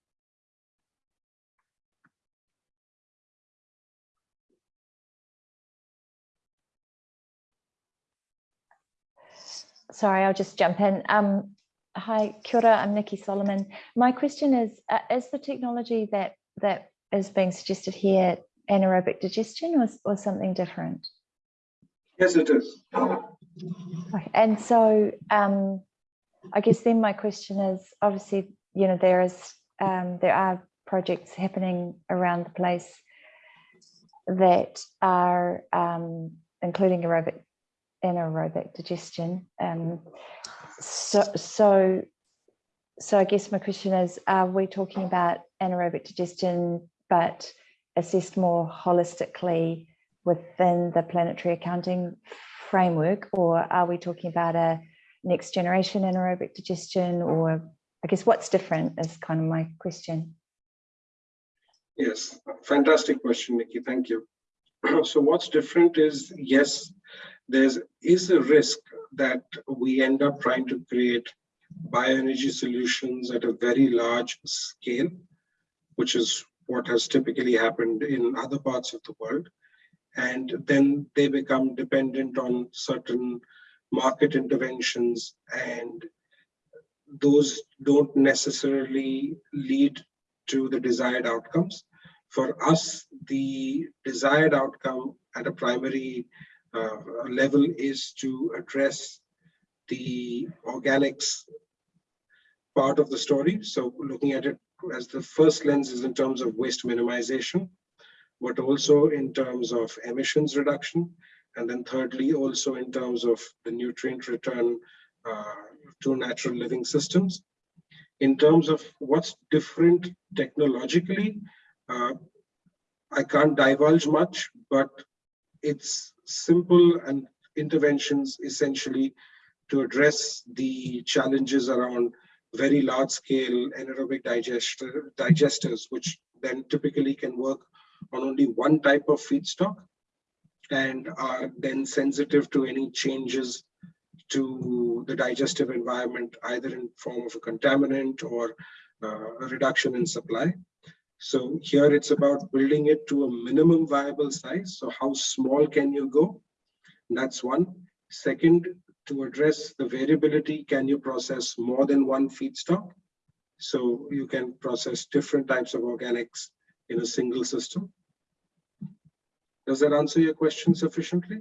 sorry, I'll just jump in. Um, hi, kia ora, I'm Nikki Solomon. My question is, uh, is the technology that that is being suggested here anaerobic digestion or, or something different? Yes, it is. And so um, I guess then my question is, obviously, you know, there is um, there are projects happening around the place that are um, including aerobic anaerobic digestion. Um, so, so, so I guess my question is, are we talking about anaerobic digestion, but assessed more holistically within the planetary accounting framework, or are we talking about a next generation anaerobic digestion, or I guess what's different is kind of my question. Yes, fantastic question, Nikki. Thank you. *clears throat* so what's different is, yes, there is a risk that we end up trying to create bioenergy solutions at a very large scale, which is what has typically happened in other parts of the world. And then they become dependent on certain market interventions and those don't necessarily lead to the desired outcomes. For us, the desired outcome at a primary uh, level is to address the organics part of the story. So looking at it as the first lens is in terms of waste minimization, but also in terms of emissions reduction. And then thirdly, also in terms of the nutrient return uh, to natural living systems. In terms of what's different technologically, uh, I can't divulge much, but it's simple and interventions essentially to address the challenges around very large scale anaerobic digester, digesters, which then typically can work on only one type of feedstock and are then sensitive to any changes to the digestive environment, either in form of a contaminant or uh, a reduction in supply. So here it's about building it to a minimum viable size. So how small can you go? That's one. Second, to address the variability, can you process more than one feedstock? So you can process different types of organics in a single system. Does that answer your question sufficiently?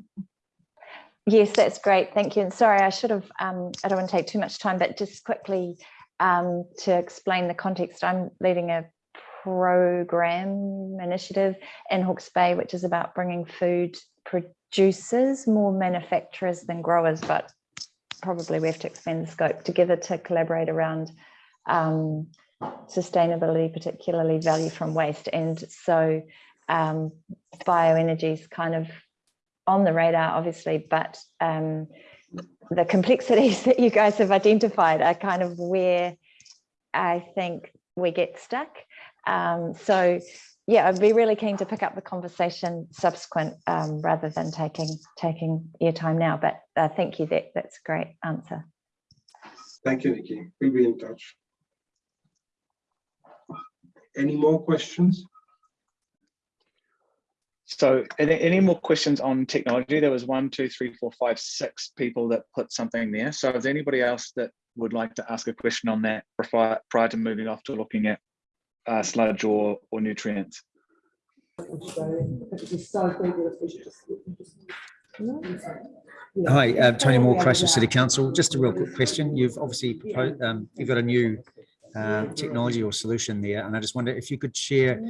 Yes, that's great. Thank you. And sorry, I should have, um, I don't want to take too much time, but just quickly um, to explain the context, I'm leading a program initiative in Hawke's Bay, which is about bringing food producers, more manufacturers than growers, but probably we have to expand the scope together to collaborate around um, sustainability, particularly value from waste. And so um, bioenergy is kind of on the radar, obviously, but um, the complexities *laughs* that you guys have identified are kind of where I think we get stuck. Um, so yeah, I'd be really keen to pick up the conversation subsequent um, rather than taking taking your time now. But uh, thank you, that that's a great answer. Thank you, Nikki. We'll be in touch. Any more questions? So any, any more questions on technology? There was one, two, three, four, five, six people that put something there. So is anybody else that would like to ask a question on that prior, prior to moving off to looking at uh, sludge or, or nutrients? Hi, uh, Tony Moore, Christchurch City Council. Just a real quick question. You've obviously proposed, um, you've got a new uh, technology or solution there, and I just wonder if you could share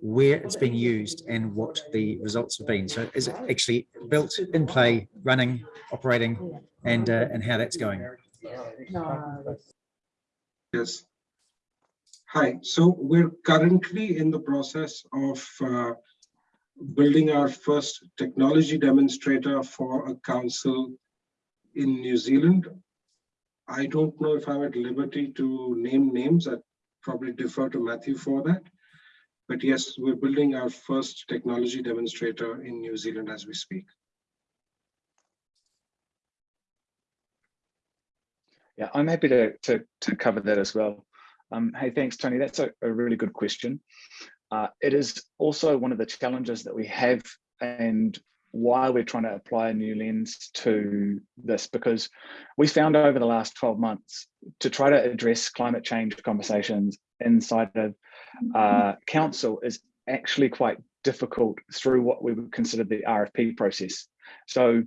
where it's been used and what the results have been. So, is it actually built, in play, running, operating, and uh, and how that's going? Yes. Hi, so we're currently in the process of uh, building our first technology demonstrator for a council in New Zealand. I don't know if I'm at liberty to name names. I'd probably defer to Matthew for that. But yes, we're building our first technology demonstrator in New Zealand as we speak. Yeah, I'm happy to, to, to cover that as well. Um, hey, thanks, Tony. That's a, a really good question. Uh, it is also one of the challenges that we have and why we're trying to apply a new lens to this, because we found over the last 12 months to try to address climate change conversations inside of uh, council is actually quite difficult through what we would consider the RFP process. So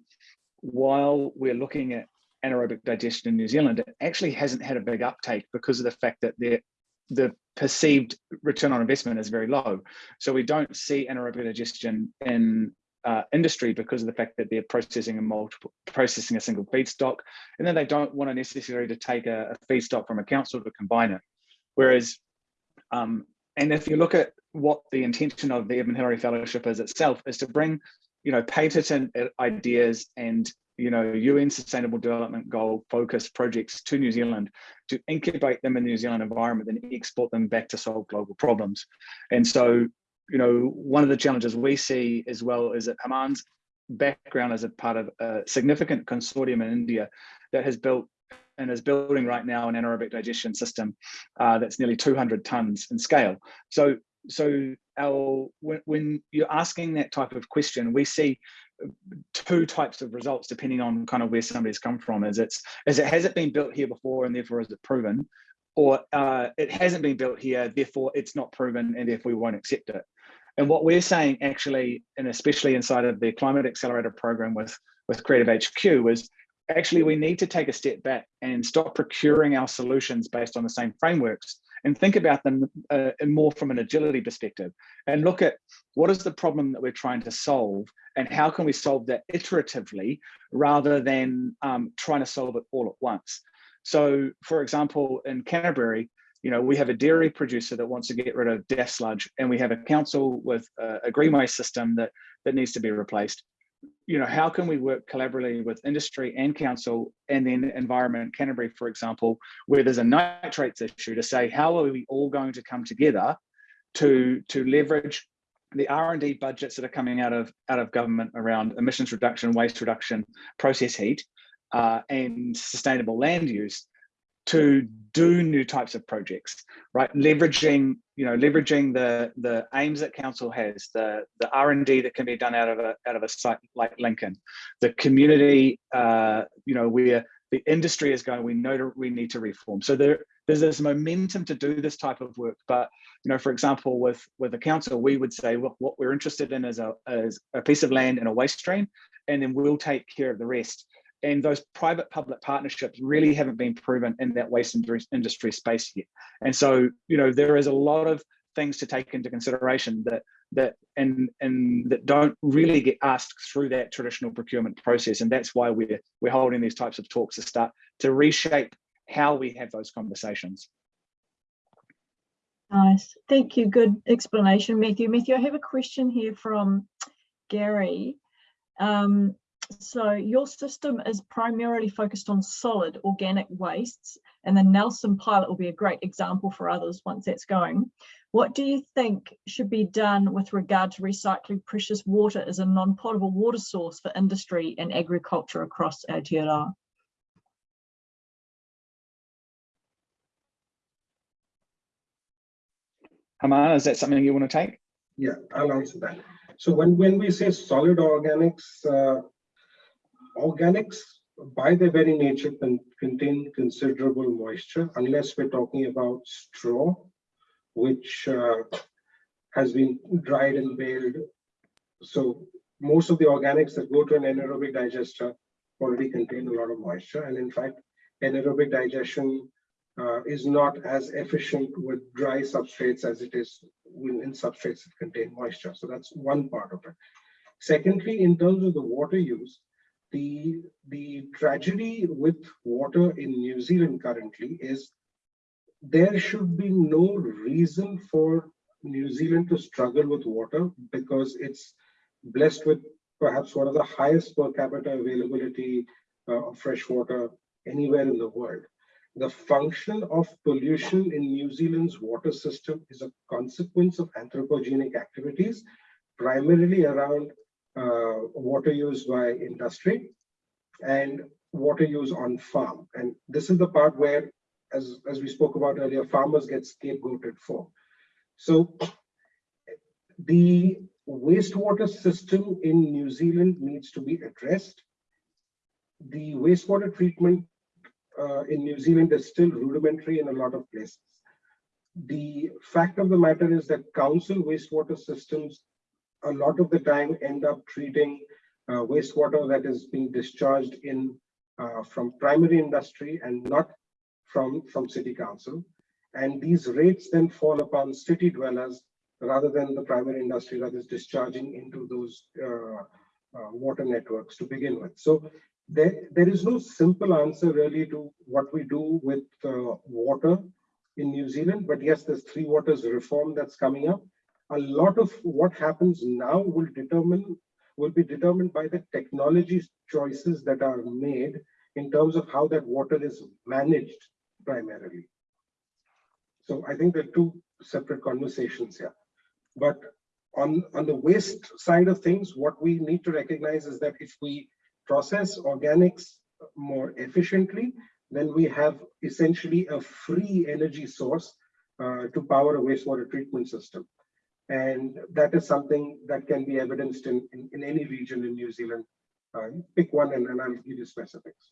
while we're looking at anaerobic digestion in New Zealand, it actually hasn't had a big uptake because of the fact that the the perceived return on investment is very low. So we don't see anaerobic digestion in uh, industry because of the fact that they're processing a multiple processing a single feedstock, and then they don't want to necessarily to take a, a feedstock from a council to combine it. Whereas, um, and if you look at what the intention of the Edmund Hillary Fellowship is itself, is to bring, you know, patent ideas and you know, UN Sustainable Development Goal focused projects to New Zealand to incubate them in the New Zealand environment and export them back to solve global problems. And so, you know, one of the challenges we see as well is that Haman's background as a part of a significant consortium in India that has built and is building right now an anaerobic digestion system uh, that's nearly 200 tons in scale. So, so our when, when you're asking that type of question, we see two types of results depending on kind of where somebody's come from. Is it's is it has it been built here before and therefore is it proven? Or uh, it hasn't been built here therefore it's not proven and therefore we won't accept it and what we're saying actually and especially inside of the climate accelerator program with with creative hq is actually we need to take a step back and stop procuring our solutions based on the same frameworks and think about them uh, more from an agility perspective and look at what is the problem that we're trying to solve and how can we solve that iteratively rather than um, trying to solve it all at once. So for example, in Canterbury, you know, we have a dairy producer that wants to get rid of DAF sludge and we have a council with a, a green waste system that, that needs to be replaced. You know, how can we work collaboratively with industry and council and then Environment Canterbury, for example, where there's a nitrates issue to say, how are we all going to come together to, to leverage the R&D budgets that are coming out of, out of government around emissions reduction, waste reduction, process heat, uh, and sustainable land use to do new types of projects, right? Leveraging, you know, leveraging the the aims that council has, the the R and D that can be done out of a out of a site like Lincoln, the community, uh, you know, where the industry is going. We know we need to reform. So there there's this momentum to do this type of work. But you know, for example, with with the council, we would say, look, what we're interested in is a is a piece of land and a waste stream, and then we'll take care of the rest. And those private-public partnerships really haven't been proven in that waste industry space yet. And so, you know, there is a lot of things to take into consideration that that and and that don't really get asked through that traditional procurement process. And that's why we're we're holding these types of talks to start to reshape how we have those conversations. Nice. Thank you. Good explanation matthew. Matthew i have a question here from gary. Um, so your system is primarily focused on solid organic wastes and the nelson pilot will be a great example for others once that's going what do you think should be done with regard to recycling precious water as a non-potable water source for industry and agriculture across Aotearoa? Hamana, is that something you want to take? Yeah, I'll answer that. So when, when we say solid organics, uh, organics by their very nature can contain considerable moisture unless we're talking about straw which uh, has been dried and baled. So most of the organics that go to an anaerobic digester already contain a lot of moisture. And in fact, anaerobic digestion uh, is not as efficient with dry substrates as it is in substrates that contain moisture. So that's one part of it. Secondly, in terms of the water use, the, the tragedy with water in New Zealand currently is there should be no reason for New Zealand to struggle with water because it's blessed with perhaps one of the highest per capita availability uh, of fresh water anywhere in the world. The function of pollution in New Zealand's water system is a consequence of anthropogenic activities, primarily around water use by industry and water use on farm. And this is the part where as, as we spoke about earlier, farmers get scapegoated for. So the wastewater system in New Zealand needs to be addressed. The wastewater treatment uh, in New Zealand is still rudimentary in a lot of places. The fact of the matter is that council wastewater systems a lot of the time end up treating uh, wastewater that is being discharged in uh, from primary industry and not from, from city council. And these rates then fall upon city dwellers rather than the primary industry that is discharging into those uh, uh, water networks to begin with. So there, there is no simple answer really to what we do with uh, water in New Zealand, but yes, there's three waters reform that's coming up. A lot of what happens now will determine will be determined by the technology choices that are made in terms of how that water is managed primarily. So I think there are two separate conversations here. But on, on the waste side of things, what we need to recognize is that if we process organics more efficiently, then we have essentially a free energy source uh, to power a wastewater treatment system. And that is something that can be evidenced in, in, in any region in New Zealand. Uh, pick one and, and I'll give you specifics.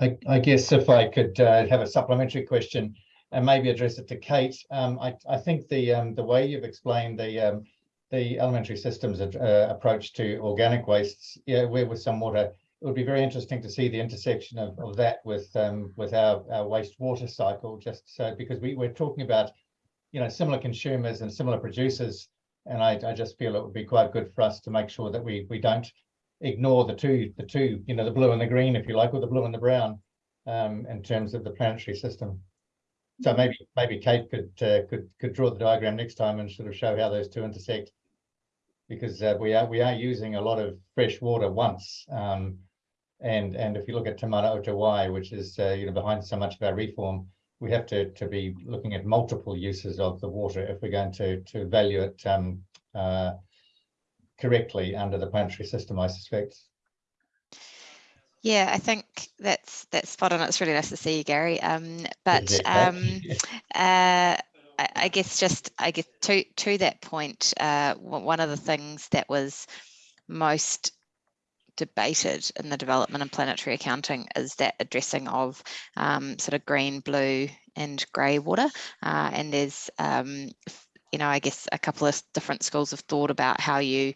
I, I guess if I could uh, have a supplementary question and maybe address it to Kate, um, I, I think the um, the way you've explained the um, the elementary systems uh, approach to organic wastes, yeah, where with some water, it would be very interesting to see the intersection of, of that with um, with our, our wastewater cycle, just so because we, we're talking about, you know, similar consumers and similar producers, and I, I just feel it would be quite good for us to make sure that we we don't ignore the two, the two, you know, the blue and the green, if you like, or the blue and the brown, um, in terms of the planetary system. So maybe maybe Kate could uh, could could draw the diagram next time and sort of show how those two intersect, because uh, we are we are using a lot of fresh water once, um, and and if you look at Te Mana o Te Wai, which is uh, you know behind so much of our reform, we have to to be looking at multiple uses of the water if we're going to to value it um, uh, correctly under the planetary system, I suspect. Yeah, I think that's that's spot on. It's really nice to see you, Gary. Um, but um, *laughs* uh, I, I, guess just I guess to to that point, uh, one of the things that was most debated in the development and planetary accounting is that addressing of um, sort of green, blue and grey water. Uh, and there's, um, you know, I guess a couple of different schools of thought about how you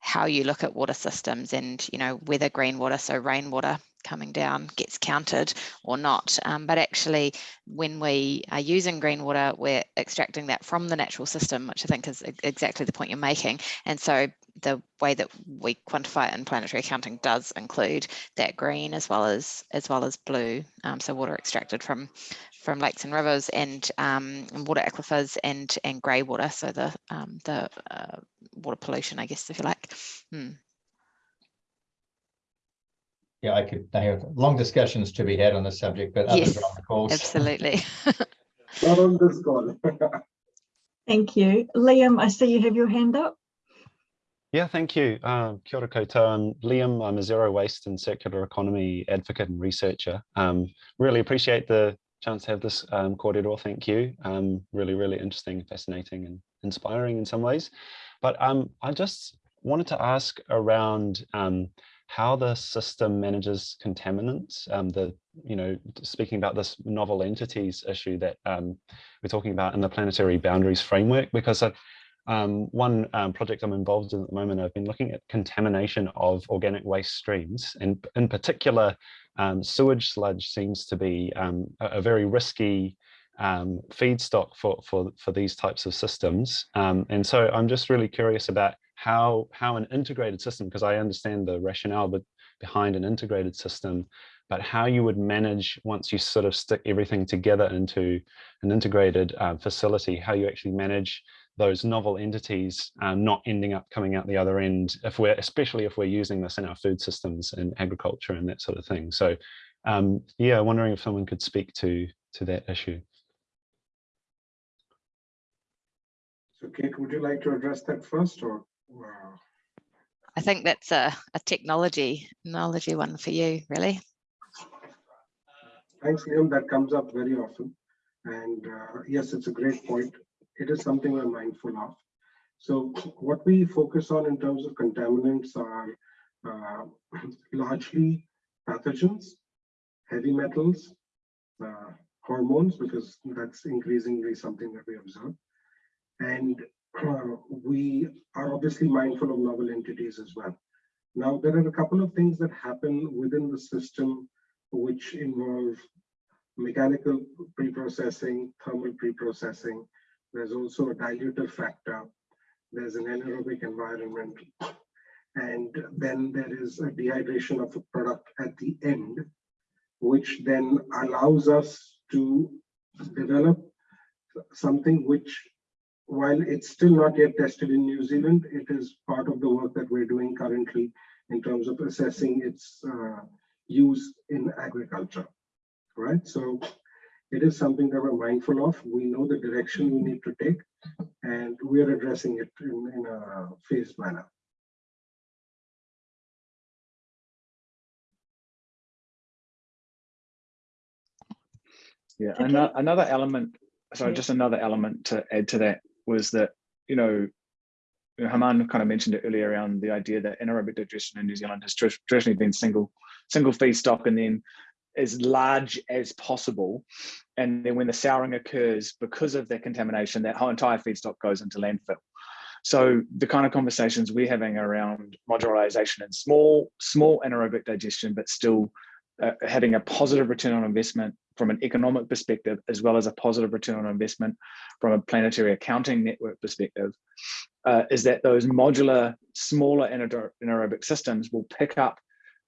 how you look at water systems and, you know, whether green water, so rainwater coming down gets counted or not. Um, but actually, when we are using green water, we're extracting that from the natural system, which I think is exactly the point you're making. And so the way that we quantify it in planetary accounting does include that green as well as as well as blue. Um, so water extracted from from lakes and rivers and, um, and water aquifers and and grey water, so the um, the uh, water pollution, I guess, if you like. Hmm. Yeah, I could. I have long discussions to be had on this subject, but others yes, are on the calls. Absolutely. *laughs* Not on this call. *laughs* Thank you. Liam, I see you have your hand up. Yeah, thank you. Uh, kia ora koutou. I'm Liam. I'm a zero waste and circular economy advocate and researcher. Um, really appreciate the chance to have this um, kōrero. Thank you. Um, really, really interesting, fascinating and inspiring in some ways. But um, I just wanted to ask around um, how the system manages contaminants. Um, the, you know, speaking about this novel entities issue that um, we're talking about in the planetary boundaries framework, because I, um, one um, project I'm involved in at the moment, I've been looking at contamination of organic waste streams, and in particular, um, sewage sludge seems to be um, a, a, very risky um, feedstock for, for, for these types of systems. Um, and so I'm just really curious about how, how an integrated system, because I understand the rationale but behind an integrated system, but how you would manage once you sort of stick everything together into an integrated uh, facility, how you actually manage those novel entities um, not ending up coming out the other end if we're especially if we're using this in our food systems and agriculture and that sort of thing. So um, yeah wondering if someone could speak to to that issue. So kate would you like to address that first or i think that's a, a technology technology one for you really. Thanks liam that comes up very often. And uh, yes it's a great point it is something we're mindful of. So what we focus on in terms of contaminants are uh, *clears throat* largely pathogens, heavy metals, uh, hormones, because that's increasingly something that we observe. And uh, we are obviously mindful of novel entities as well. Now, there are a couple of things that happen within the system which involve mechanical pre-processing, thermal pre-processing, there's also a dilutive factor. There's an anaerobic environment. And then there is a dehydration of a product at the end, which then allows us to develop something which, while it's still not yet tested in New Zealand, it is part of the work that we're doing currently in terms of assessing its uh, use in agriculture, right? So it is something that we're mindful of. We know the direction we need to take, and we are addressing it in, in a phased manner. Yeah, okay. another element, sorry, yeah. just another element to add to that was that, you know, Haman kind of mentioned it earlier around the idea that anaerobic digestion in New Zealand has traditionally been single single feedstock and then as large as possible. And then when the souring occurs, because of that contamination, that whole entire feedstock goes into landfill. So the kind of conversations we're having around modularization and small, small anaerobic digestion, but still uh, having a positive return on investment from an economic perspective, as well as a positive return on investment from a planetary accounting network perspective, uh, is that those modular, smaller anaerobic systems will pick up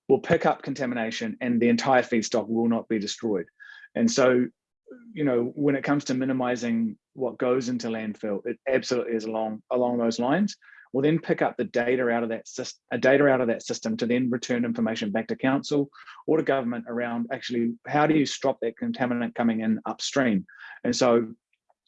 will pick up contamination and the entire feedstock will not be destroyed. And so, you know, when it comes to minimizing what goes into landfill, it absolutely is along along those lines. We'll then pick up the data out of that system, uh, data out of that system to then return information back to council or to government around actually how do you stop that contaminant coming in upstream. And so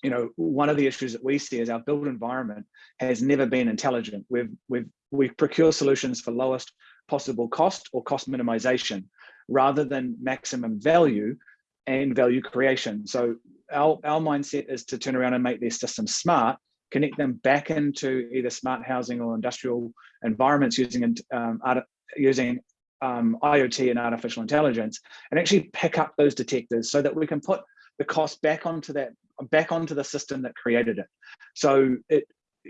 you know, one of the issues that we see is our built environment has never been intelligent. We've we've we procure solutions for lowest possible cost or cost minimization rather than maximum value and value creation. So our, our mindset is to turn around and make these systems smart, connect them back into either smart housing or industrial environments using um, art, using um, IoT and artificial intelligence and actually pick up those detectors so that we can put the cost back onto that back onto the system that created it. So it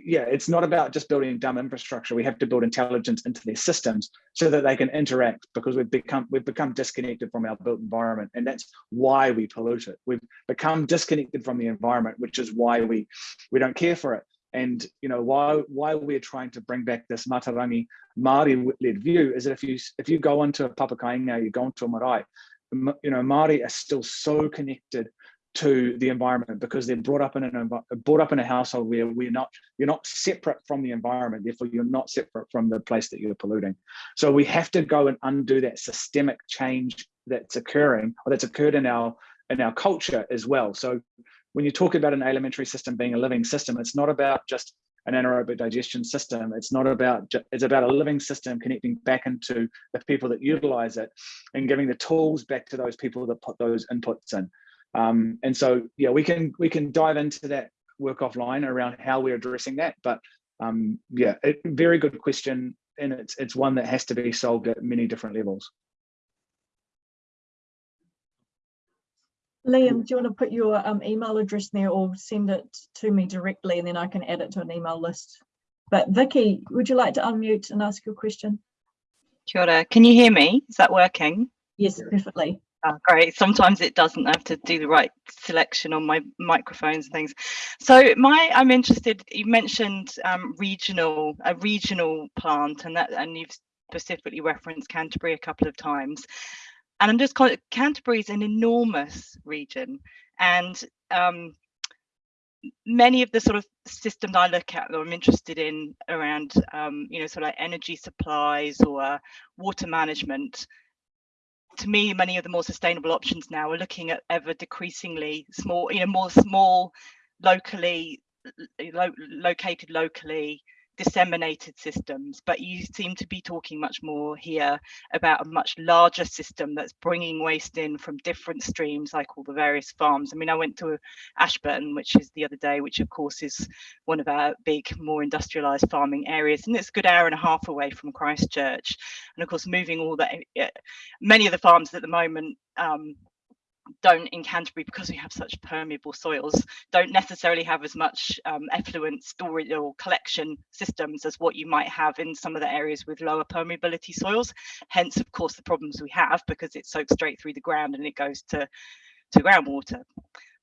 yeah, it's not about just building dumb infrastructure. We have to build intelligence into their systems so that they can interact because we've become we've become disconnected from our built environment, and that's why we pollute it. We've become disconnected from the environment, which is why we we don't care for it. And you know why why we're trying to bring back this Mātauranga Māori-led view is that if you if you go into a Papakainga, you go into a marae, you know Māori are still so connected to the environment because they're brought up in an brought up in a household where we're not you're not separate from the environment therefore you're not separate from the place that you're polluting. So we have to go and undo that systemic change that's occurring or that's occurred in our in our culture as well. So when you talk about an alimentary system being a living system it's not about just an anaerobic digestion system. It's not about it's about a living system connecting back into the people that utilize it and giving the tools back to those people that put those inputs in um, and so, yeah, we can we can dive into that work offline around how we're addressing that. But um, yeah, it, very good question, and it's it's one that has to be solved at many different levels. Liam, do you want to put your um, email address there or send it to me directly and then I can add it to an email list? But Vicky, would you like to unmute and ask your question? Kia ora. Can you hear me? Is that working? Yes, perfectly. Oh, great. Sometimes it doesn't have to do the right selection on my microphones and things. So my, I'm interested. You mentioned um, regional, a regional plant, and that, and you've specifically referenced Canterbury a couple of times. And I'm just Canterbury is an enormous region, and um, many of the sort of systems I look at that I'm interested in around, um, you know, sort of like energy supplies or water management to me, many of the more sustainable options now are looking at ever decreasingly small, you know, more small, locally, lo located locally, disseminated systems, but you seem to be talking much more here about a much larger system that's bringing waste in from different streams, like all the various farms. I mean, I went to Ashburton, which is the other day, which of course is one of our big, more industrialized farming areas, and it's a good hour and a half away from Christchurch. And of course, moving all that, eh, many of the farms at the moment um, don't in Canterbury because we have such permeable soils don't necessarily have as much um, effluent storage or collection systems as what you might have in some of the areas with lower permeability soils. Hence of course the problems we have because it soaks straight through the ground and it goes to to groundwater.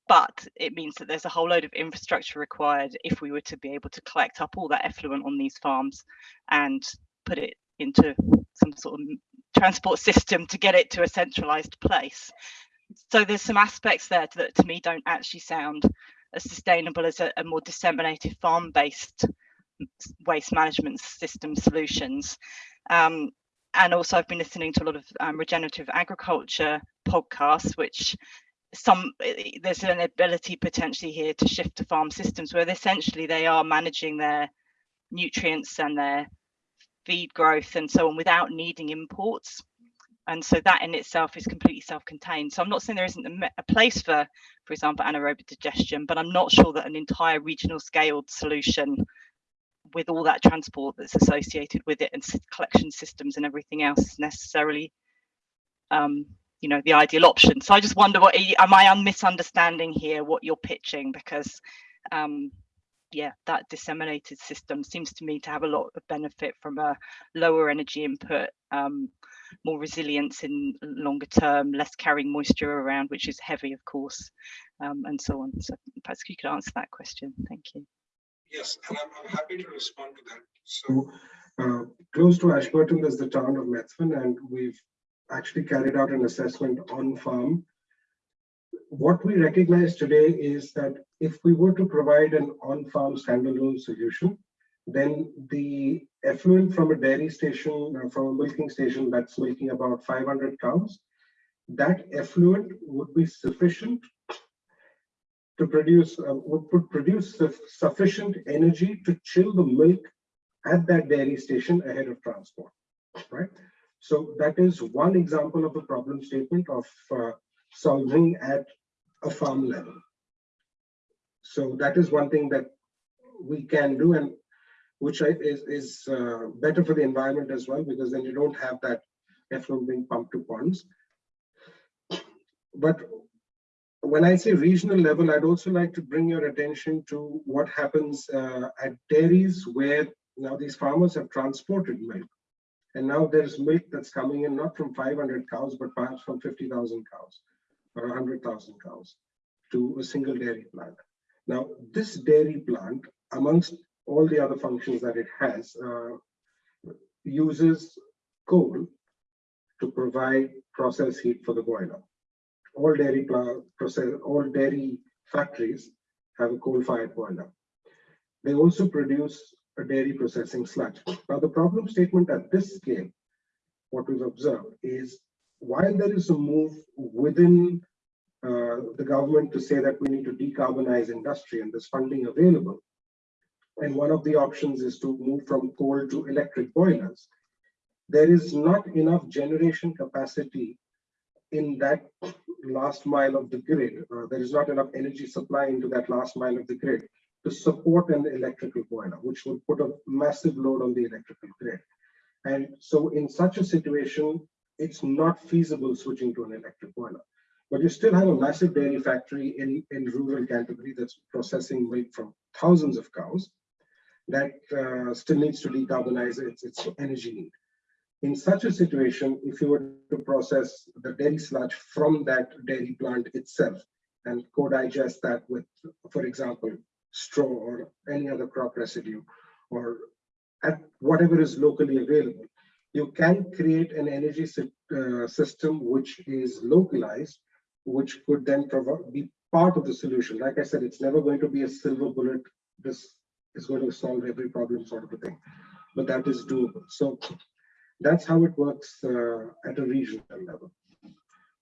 But it means that there's a whole load of infrastructure required if we were to be able to collect up all that effluent on these farms and put it into some sort of transport system to get it to a centralized place so there's some aspects there that to me don't actually sound as sustainable as a, a more disseminated farm-based waste management system solutions. Um, and also I've been listening to a lot of um, regenerative agriculture podcasts, which some there's an ability potentially here to shift to farm systems where essentially they are managing their nutrients and their feed growth and so on without needing imports and so that in itself is completely self-contained. So i'm not saying there isn't a, a, place for for example anaerobic digestion but i'm not sure that an entire regional scaled solution with all that transport that's associated with it and collection systems and everything else is necessarily um, you know the ideal option. So i just wonder what am i misunderstanding here what you're pitching? Because um, yeah, that disseminated system seems to me to have a lot of benefit from a lower energy input, um, more resilience in longer term, less carrying moisture around, which is heavy, of course, um, and so on. So perhaps you could answer that question. Thank you. Yes, and I'm, I'm happy to respond to that. So uh, close to Ashburton is the town of Methven, and we've actually carried out an assessment on farm what we recognize today is that if we were to provide an on-farm standalone solution, then the effluent from a dairy station, uh, from a milking station that's milking about 500 cows, that effluent would be sufficient to produce, uh, would produce sufficient energy to chill the milk at that dairy station ahead of transport, right? So that is one example of a problem statement of uh, solving at a farm level. So that is one thing that we can do. And which is, is uh, better for the environment as well, because then you don't have that effluent being pumped to ponds. But when I say regional level, I'd also like to bring your attention to what happens uh, at dairies where now these farmers have transported milk. And now there's milk that's coming in not from 500 cows, but perhaps from 50,000 cows or 100,000 cows to a single dairy plant. Now, this dairy plant, amongst all the other functions that it has, uh, uses coal to provide process heat for the boiler all dairy process, all dairy factories have a coal-fired boiler. They also produce a dairy processing sludge. Now, the problem statement at this scale, what we've observed is while there is a move within uh, the government to say that we need to decarbonize industry and there's funding available, and one of the options is to move from coal to electric boilers, there is not enough generation capacity in that last mile of the grid. Uh, there is not enough energy supply into that last mile of the grid to support an electrical boiler, which would put a massive load on the electrical grid. And so in such a situation, it's not feasible switching to an electric boiler. But you still have a massive dairy factory in, in rural Canterbury that's processing milk from thousands of cows that uh, still needs to decarbonize its, its energy need. In such a situation, if you were to process the dairy sludge from that dairy plant itself and co-digest that with, for example, straw or any other crop residue or at whatever is locally available, you can create an energy uh, system which is localized, which could then be part of the solution. Like I said, it's never going to be a silver bullet. This is going to solve every problem sort of a thing, but that is doable. So that's how it works uh, at a regional level.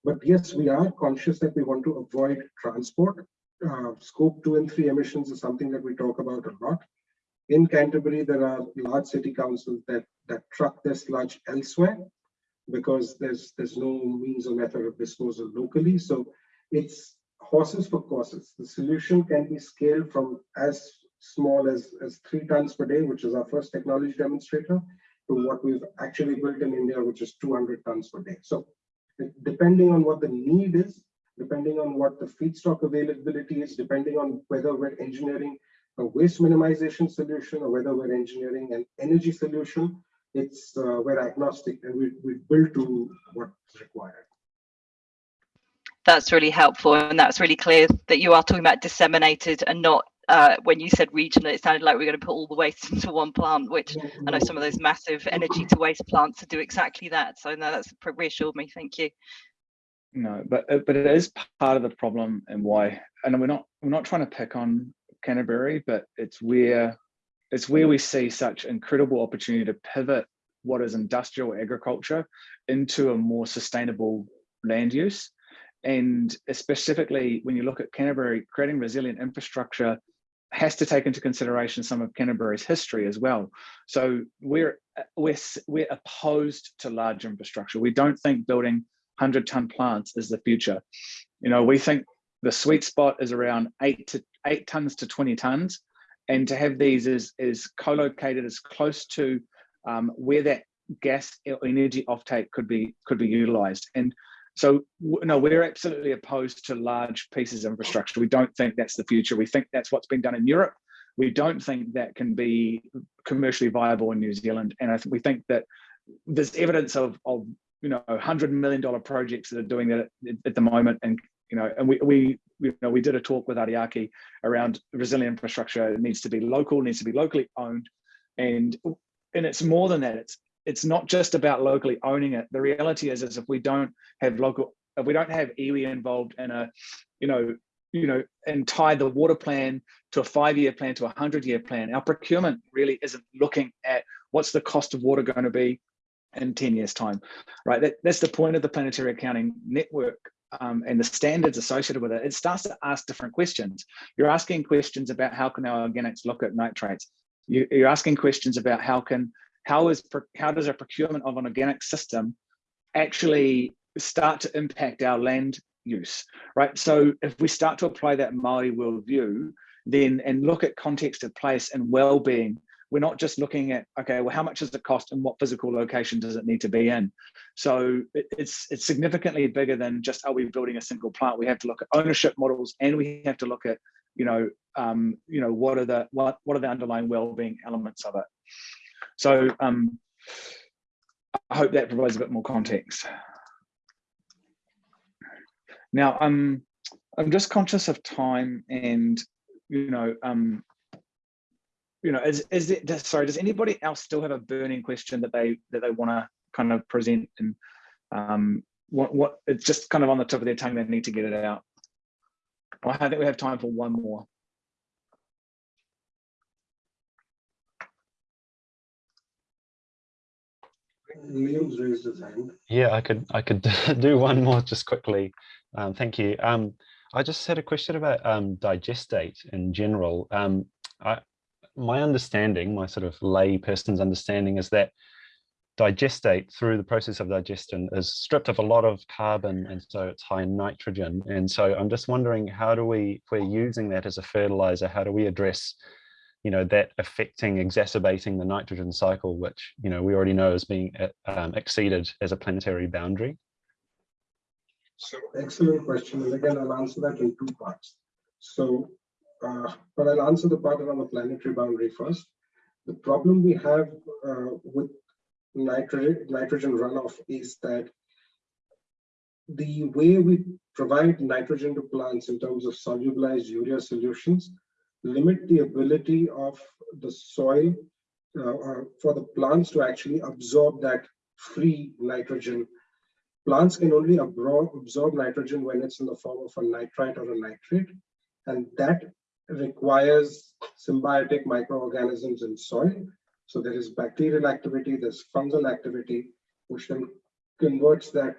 But yes, we are conscious that we want to avoid transport. Uh, scope two and three emissions is something that we talk about a lot. In Canterbury, there are large city councils that, that truck their sludge elsewhere because there's there's no means or method of disposal locally. So it's horses for courses. The solution can be scaled from as small as, as three tons per day, which is our first technology demonstrator, to what we've actually built in India, which is 200 tons per day. So depending on what the need is, depending on what the feedstock availability is, depending on whether we're engineering a waste minimization solution or whether we're engineering an energy solution, it's uh, we're agnostic and we, we build to what's required. That's really helpful and that's really clear that you are talking about disseminated and not uh, when you said regional, it sounded like we are going to put all the waste *laughs* into one plant, which I know some of those massive energy to waste plants to do exactly that. So no, that's reassured me. Thank you. No, but uh, but it is part of the problem and why. And we're not we're not trying to pick on Canterbury, but it's where it's where we see such incredible opportunity to pivot what is industrial agriculture into a more sustainable land use. And specifically, when you look at Canterbury, creating resilient infrastructure has to take into consideration some of Canterbury's history as well. So we're we're we're opposed to large infrastructure. We don't think building 100 ton plants is the future. You know, we think the sweet spot is around eight to eight tons to 20 tons, and to have these is is co-located as close to um, where that gas energy offtake could be could be utilized. And so no, we're absolutely opposed to large pieces of infrastructure. We don't think that's the future. We think that's what's been done in Europe. We don't think that can be commercially viable in New Zealand. And I think we think that there's evidence of, of you know, hundred million dollar projects that are doing that at, at, the moment. And you know, and we we you know we did a talk with Ariake around resilient infrastructure. It needs to be local, needs to be locally owned, and and it's more than that. It's it's not just about locally owning it. The reality is, is if we don't have local, if we don't have iwi involved in a, you know, you know, and tie the water plan to a five-year plan to a hundred-year plan, our procurement really isn't looking at what's the cost of water going to be in 10 years time, right? That, that's the point of the planetary accounting network um, and the standards associated with it. It starts to ask different questions. You're asking questions about how can our organics look at nitrates? You, you're asking questions about how can how is how does a procurement of an organic system actually start to impact our land use, right? So if we start to apply that Maori worldview, then and look at context of place and well-being, we're not just looking at, okay, well, how much does it cost and what physical location does it need to be in? So it, it's, it's significantly bigger than just, are we building a single plant? We have to look at ownership models and we have to look at, you know, um, you know, what are the, what, what are the underlying well-being elements of it? So um, I hope that provides a bit more context. Now, um, I'm just conscious of time and, you know, um, you know, is, is it, sorry, does anybody else still have a burning question that they, that they want to kind of present and um, what, what, it's just kind of on the tip of their tongue, they need to get it out. Well, I think we have time for one more. Yeah, I could I could *laughs* do one more just quickly. Um, thank you. Um, I just had a question about um, digestate in general. Um, I, my understanding, my sort of lay person's understanding is that digestate through the process of digestion is stripped of a lot of carbon and so it's high in nitrogen. And so I'm just wondering how do we, if we're using that as a fertilizer, how do we address you know, that affecting, exacerbating the nitrogen cycle, which, you know, we already know is being uh, um, exceeded as a planetary boundary? So excellent question. And again, I'll answer that in two parts. So, uh, but I'll answer the part around the planetary boundary first. The problem we have uh, with nitrogen, nitrogen runoff is that the way we provide nitrogen to plants in terms of solubilized urea solutions limit the ability of the soil uh, for the plants to actually absorb that free nitrogen. Plants can only absorb, nitrogen when it's in the form of a nitrite or a nitrate, and that requires symbiotic microorganisms in soil. So there is bacterial activity, there's fungal activity, which then converts that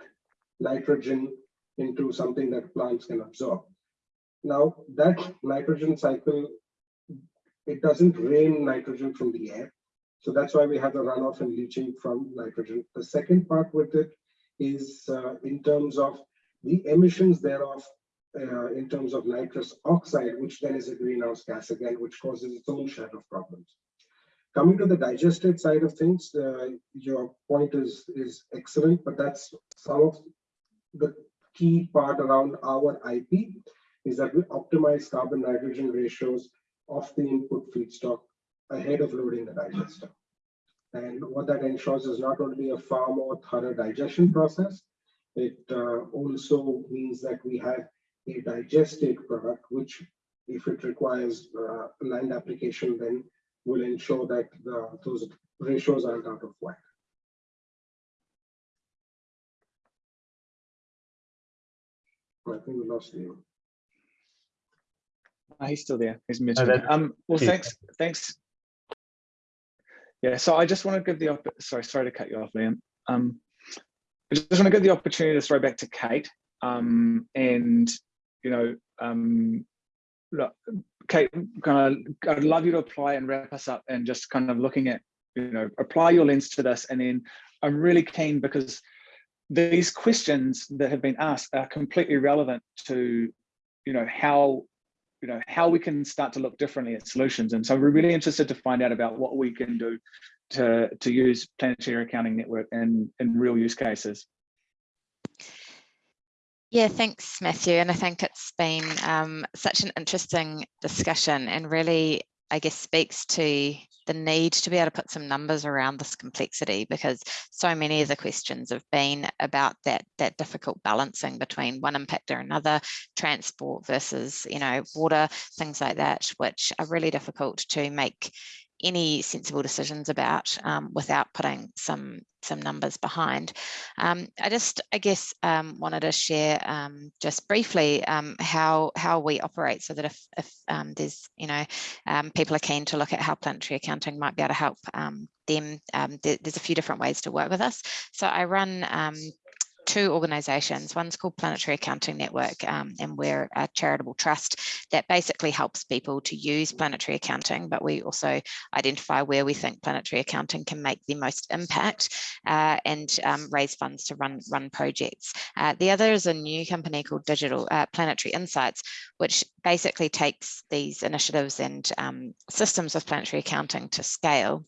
nitrogen into something that plants can absorb. Now that nitrogen cycle, it doesn't rain nitrogen from the air. So that's why we have the runoff and leaching from nitrogen. The second part with it is uh, in terms of the emissions thereof uh, in terms of nitrous oxide, which then is a greenhouse gas again, which causes its own share of problems. Coming to the digestate side of things, uh, your point is, is excellent, but that's some of the key part around our IP is that we optimize carbon nitrogen ratios of the input feedstock ahead of loading the digester. And what that ensures is not only a far more thorough digestion process, it uh, also means that we have a digested product, which if it requires uh, land application, then will ensure that the, those ratios aren't out of whack. I think we lost you. Oh, he's still there. He's muted. Oh, um, well, thanks. Thanks. Yeah. So I just want to give the sorry, sorry to cut you off, Liam. Um, I just want to give the opportunity to throw back to Kate. Um, and you know, um, look, Kate, kind of, I'd love you to apply and wrap us up, and just kind of looking at, you know, apply your lens to this, and then I'm really keen because these questions that have been asked are completely relevant to, you know, how you know, how we can start to look differently at solutions. And so we're really interested to find out about what we can do to, to use Planetary Accounting Network in, in real use cases. Yeah, thanks, Matthew. And I think it's been um, such an interesting discussion and really, I guess, speaks to the need to be able to put some numbers around this complexity because so many of the questions have been about that that difficult balancing between one impact or another transport versus you know water things like that which are really difficult to make any sensible decisions about um, without putting some some numbers behind. Um, I just, I guess, um, wanted to share um, just briefly um, how how we operate, so that if if um, there's you know people are keen to look at how planetary accounting might be able to help them, there, there's a few different ways to work with us. So I run two organisations. One's called Planetary Accounting Network, um, and we're a charitable trust that basically helps people to use planetary accounting, but we also identify where we think planetary accounting can make the most impact uh, and um, raise funds to run, run projects. Uh, the other is a new company called Digital uh, Planetary Insights, which basically takes these initiatives and um, systems of planetary accounting to scale.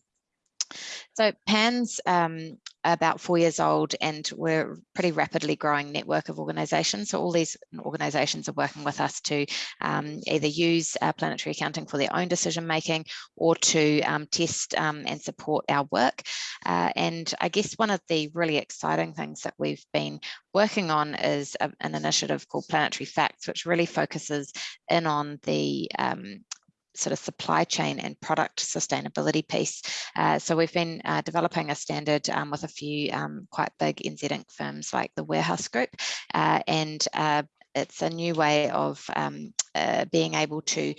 So PAN's um, about four years old and we're pretty rapidly growing network of organisations. So all these organisations are working with us to um, either use uh, planetary accounting for their own decision making or to um, test um, and support our work. Uh, and I guess one of the really exciting things that we've been working on is a, an initiative called Planetary Facts, which really focuses in on the um, sort of supply chain and product sustainability piece. Uh, so we've been uh, developing a standard um, with a few um, quite big NZ Inc firms like the Warehouse Group uh, and uh, it's a new way of um, uh, being able to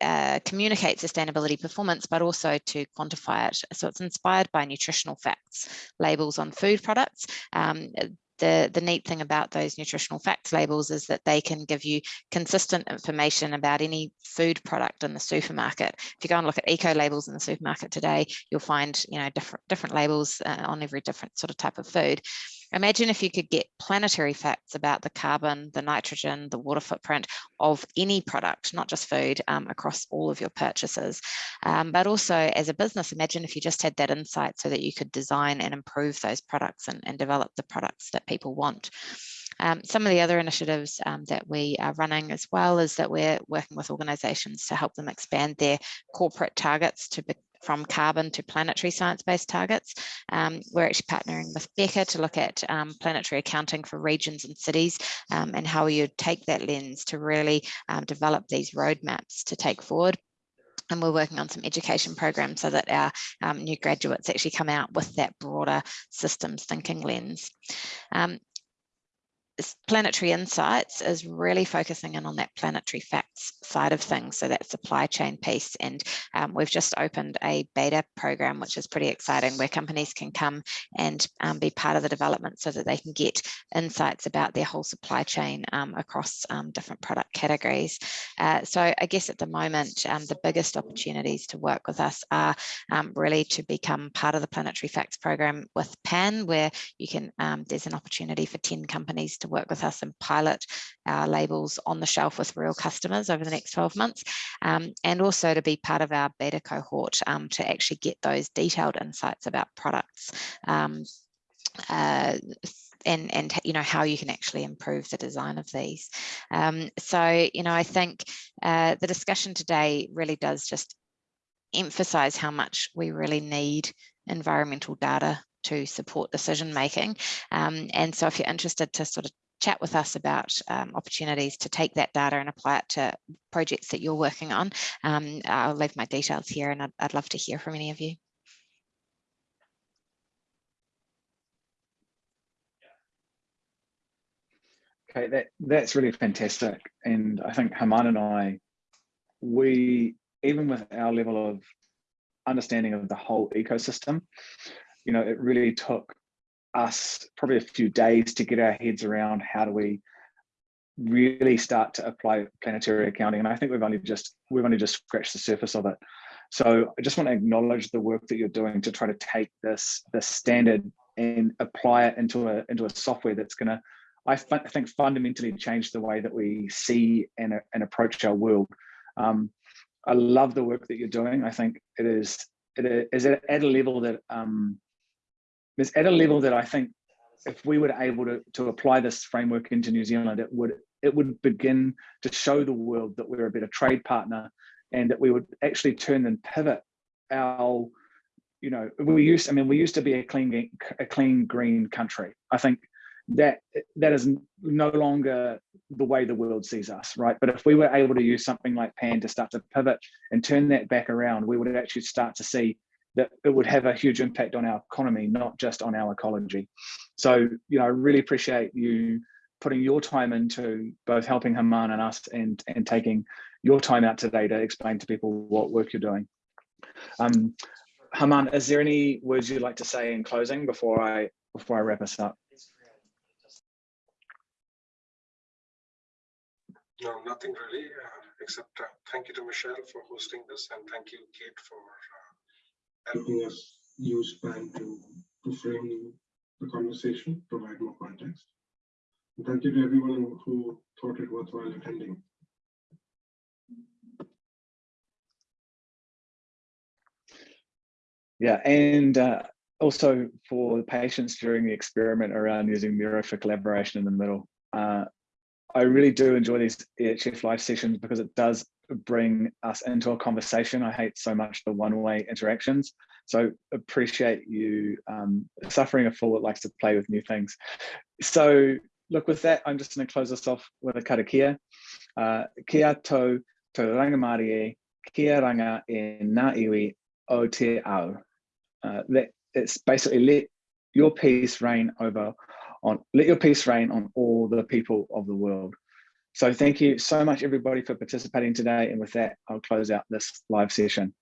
uh, communicate sustainability performance, but also to quantify it. So it's inspired by nutritional facts labels on food products. Um, the, the neat thing about those nutritional facts labels is that they can give you consistent information about any food product in the supermarket. If you go and look at eco labels in the supermarket today, you'll find you know different different labels uh, on every different sort of type of food. Imagine if you could get planetary facts about the carbon, the nitrogen, the water footprint of any product, not just food, um, across all of your purchases. Um, but also as a business, imagine if you just had that insight so that you could design and improve those products and, and develop the products that people want. Um, some of the other initiatives um, that we are running as well is that we're working with organisations to help them expand their corporate targets to be, from carbon to planetary science-based targets. Um, we're actually partnering with Beca to look at um, planetary accounting for regions and cities um, and how you take that lens to really um, develop these roadmaps to take forward and we're working on some education programs so that our um, new graduates actually come out with that broader systems thinking lens. Um, Planetary Insights is really focusing in on that planetary facts side of things, so that supply chain piece. And um, we've just opened a beta program, which is pretty exciting, where companies can come and um, be part of the development so that they can get insights about their whole supply chain um, across um, different product categories. Uh, so I guess at the moment, um, the biggest opportunities to work with us are um, really to become part of the Planetary Facts program with PAN, where you can, there's an opportunity for 10 companies to work with us and pilot our labels on the shelf with real customers over the next 12 months um, and also to be part of our beta cohort um, to actually get those detailed insights about products um, uh, and and you know how you can actually improve the design of these. Um, so you know I think uh, the discussion today really does just emphasize how much we really need environmental data to support decision making. Um, and so if you're interested to sort of chat with us about um, opportunities to take that data and apply it to projects that you're working on, um, I'll leave my details here and I'd, I'd love to hear from any of you. Okay, that that's really fantastic. And I think Haman and I, we, even with our level of understanding of the whole ecosystem, you know, it really took us probably a few days to get our heads around how do we really start to apply planetary accounting. And I think we've only just we've only just scratched the surface of it. So I just want to acknowledge the work that you're doing to try to take this this standard and apply it into a into a software that's going to I think fundamentally change the way that we see and, and approach our world. Um, I love the work that you're doing. I think it is it is at a level that um, it's at a level that I think if we were able to, to apply this framework into New Zealand, it would it would begin to show the world that we're a better trade partner and that we would actually turn and pivot our, you know, we used, I mean, we used to be a clean, a clean green country. I think that that is no longer the way the world sees us, right? But if we were able to use something like PAN to start to pivot and turn that back around, we would actually start to see that it would have a huge impact on our economy, not just on our ecology. So, you know, I really appreciate you putting your time into both helping Haman and us and, and taking your time out today to explain to people what work you're doing. Um, Haman, is there any words you'd like to say in closing before I before I wrap us up? No, nothing really. Uh, except uh, thank you to Michelle for hosting this and thank you, Kate, for uh, helping us use PAN to, to frame the conversation, provide more context. And thank you to everyone who, thought it worthwhile attending. Yeah, and uh, also for the patience during the experiment around using Miro for collaboration in the middle. Uh, I really do enjoy these EHF live sessions because it does bring us into a conversation. I hate so much the one-way interactions. So appreciate you um, suffering a fool that likes to play with new things. So look, with that, I'm just going to close this off with a karakia. Uh, kia tau tau rangimārie e, kia ranga e na iwi o te ao. Uh, that it's basically let your peace reign over on let your peace reign on all the people of the world. So thank you so much everybody for participating today and with that I'll close out this live session.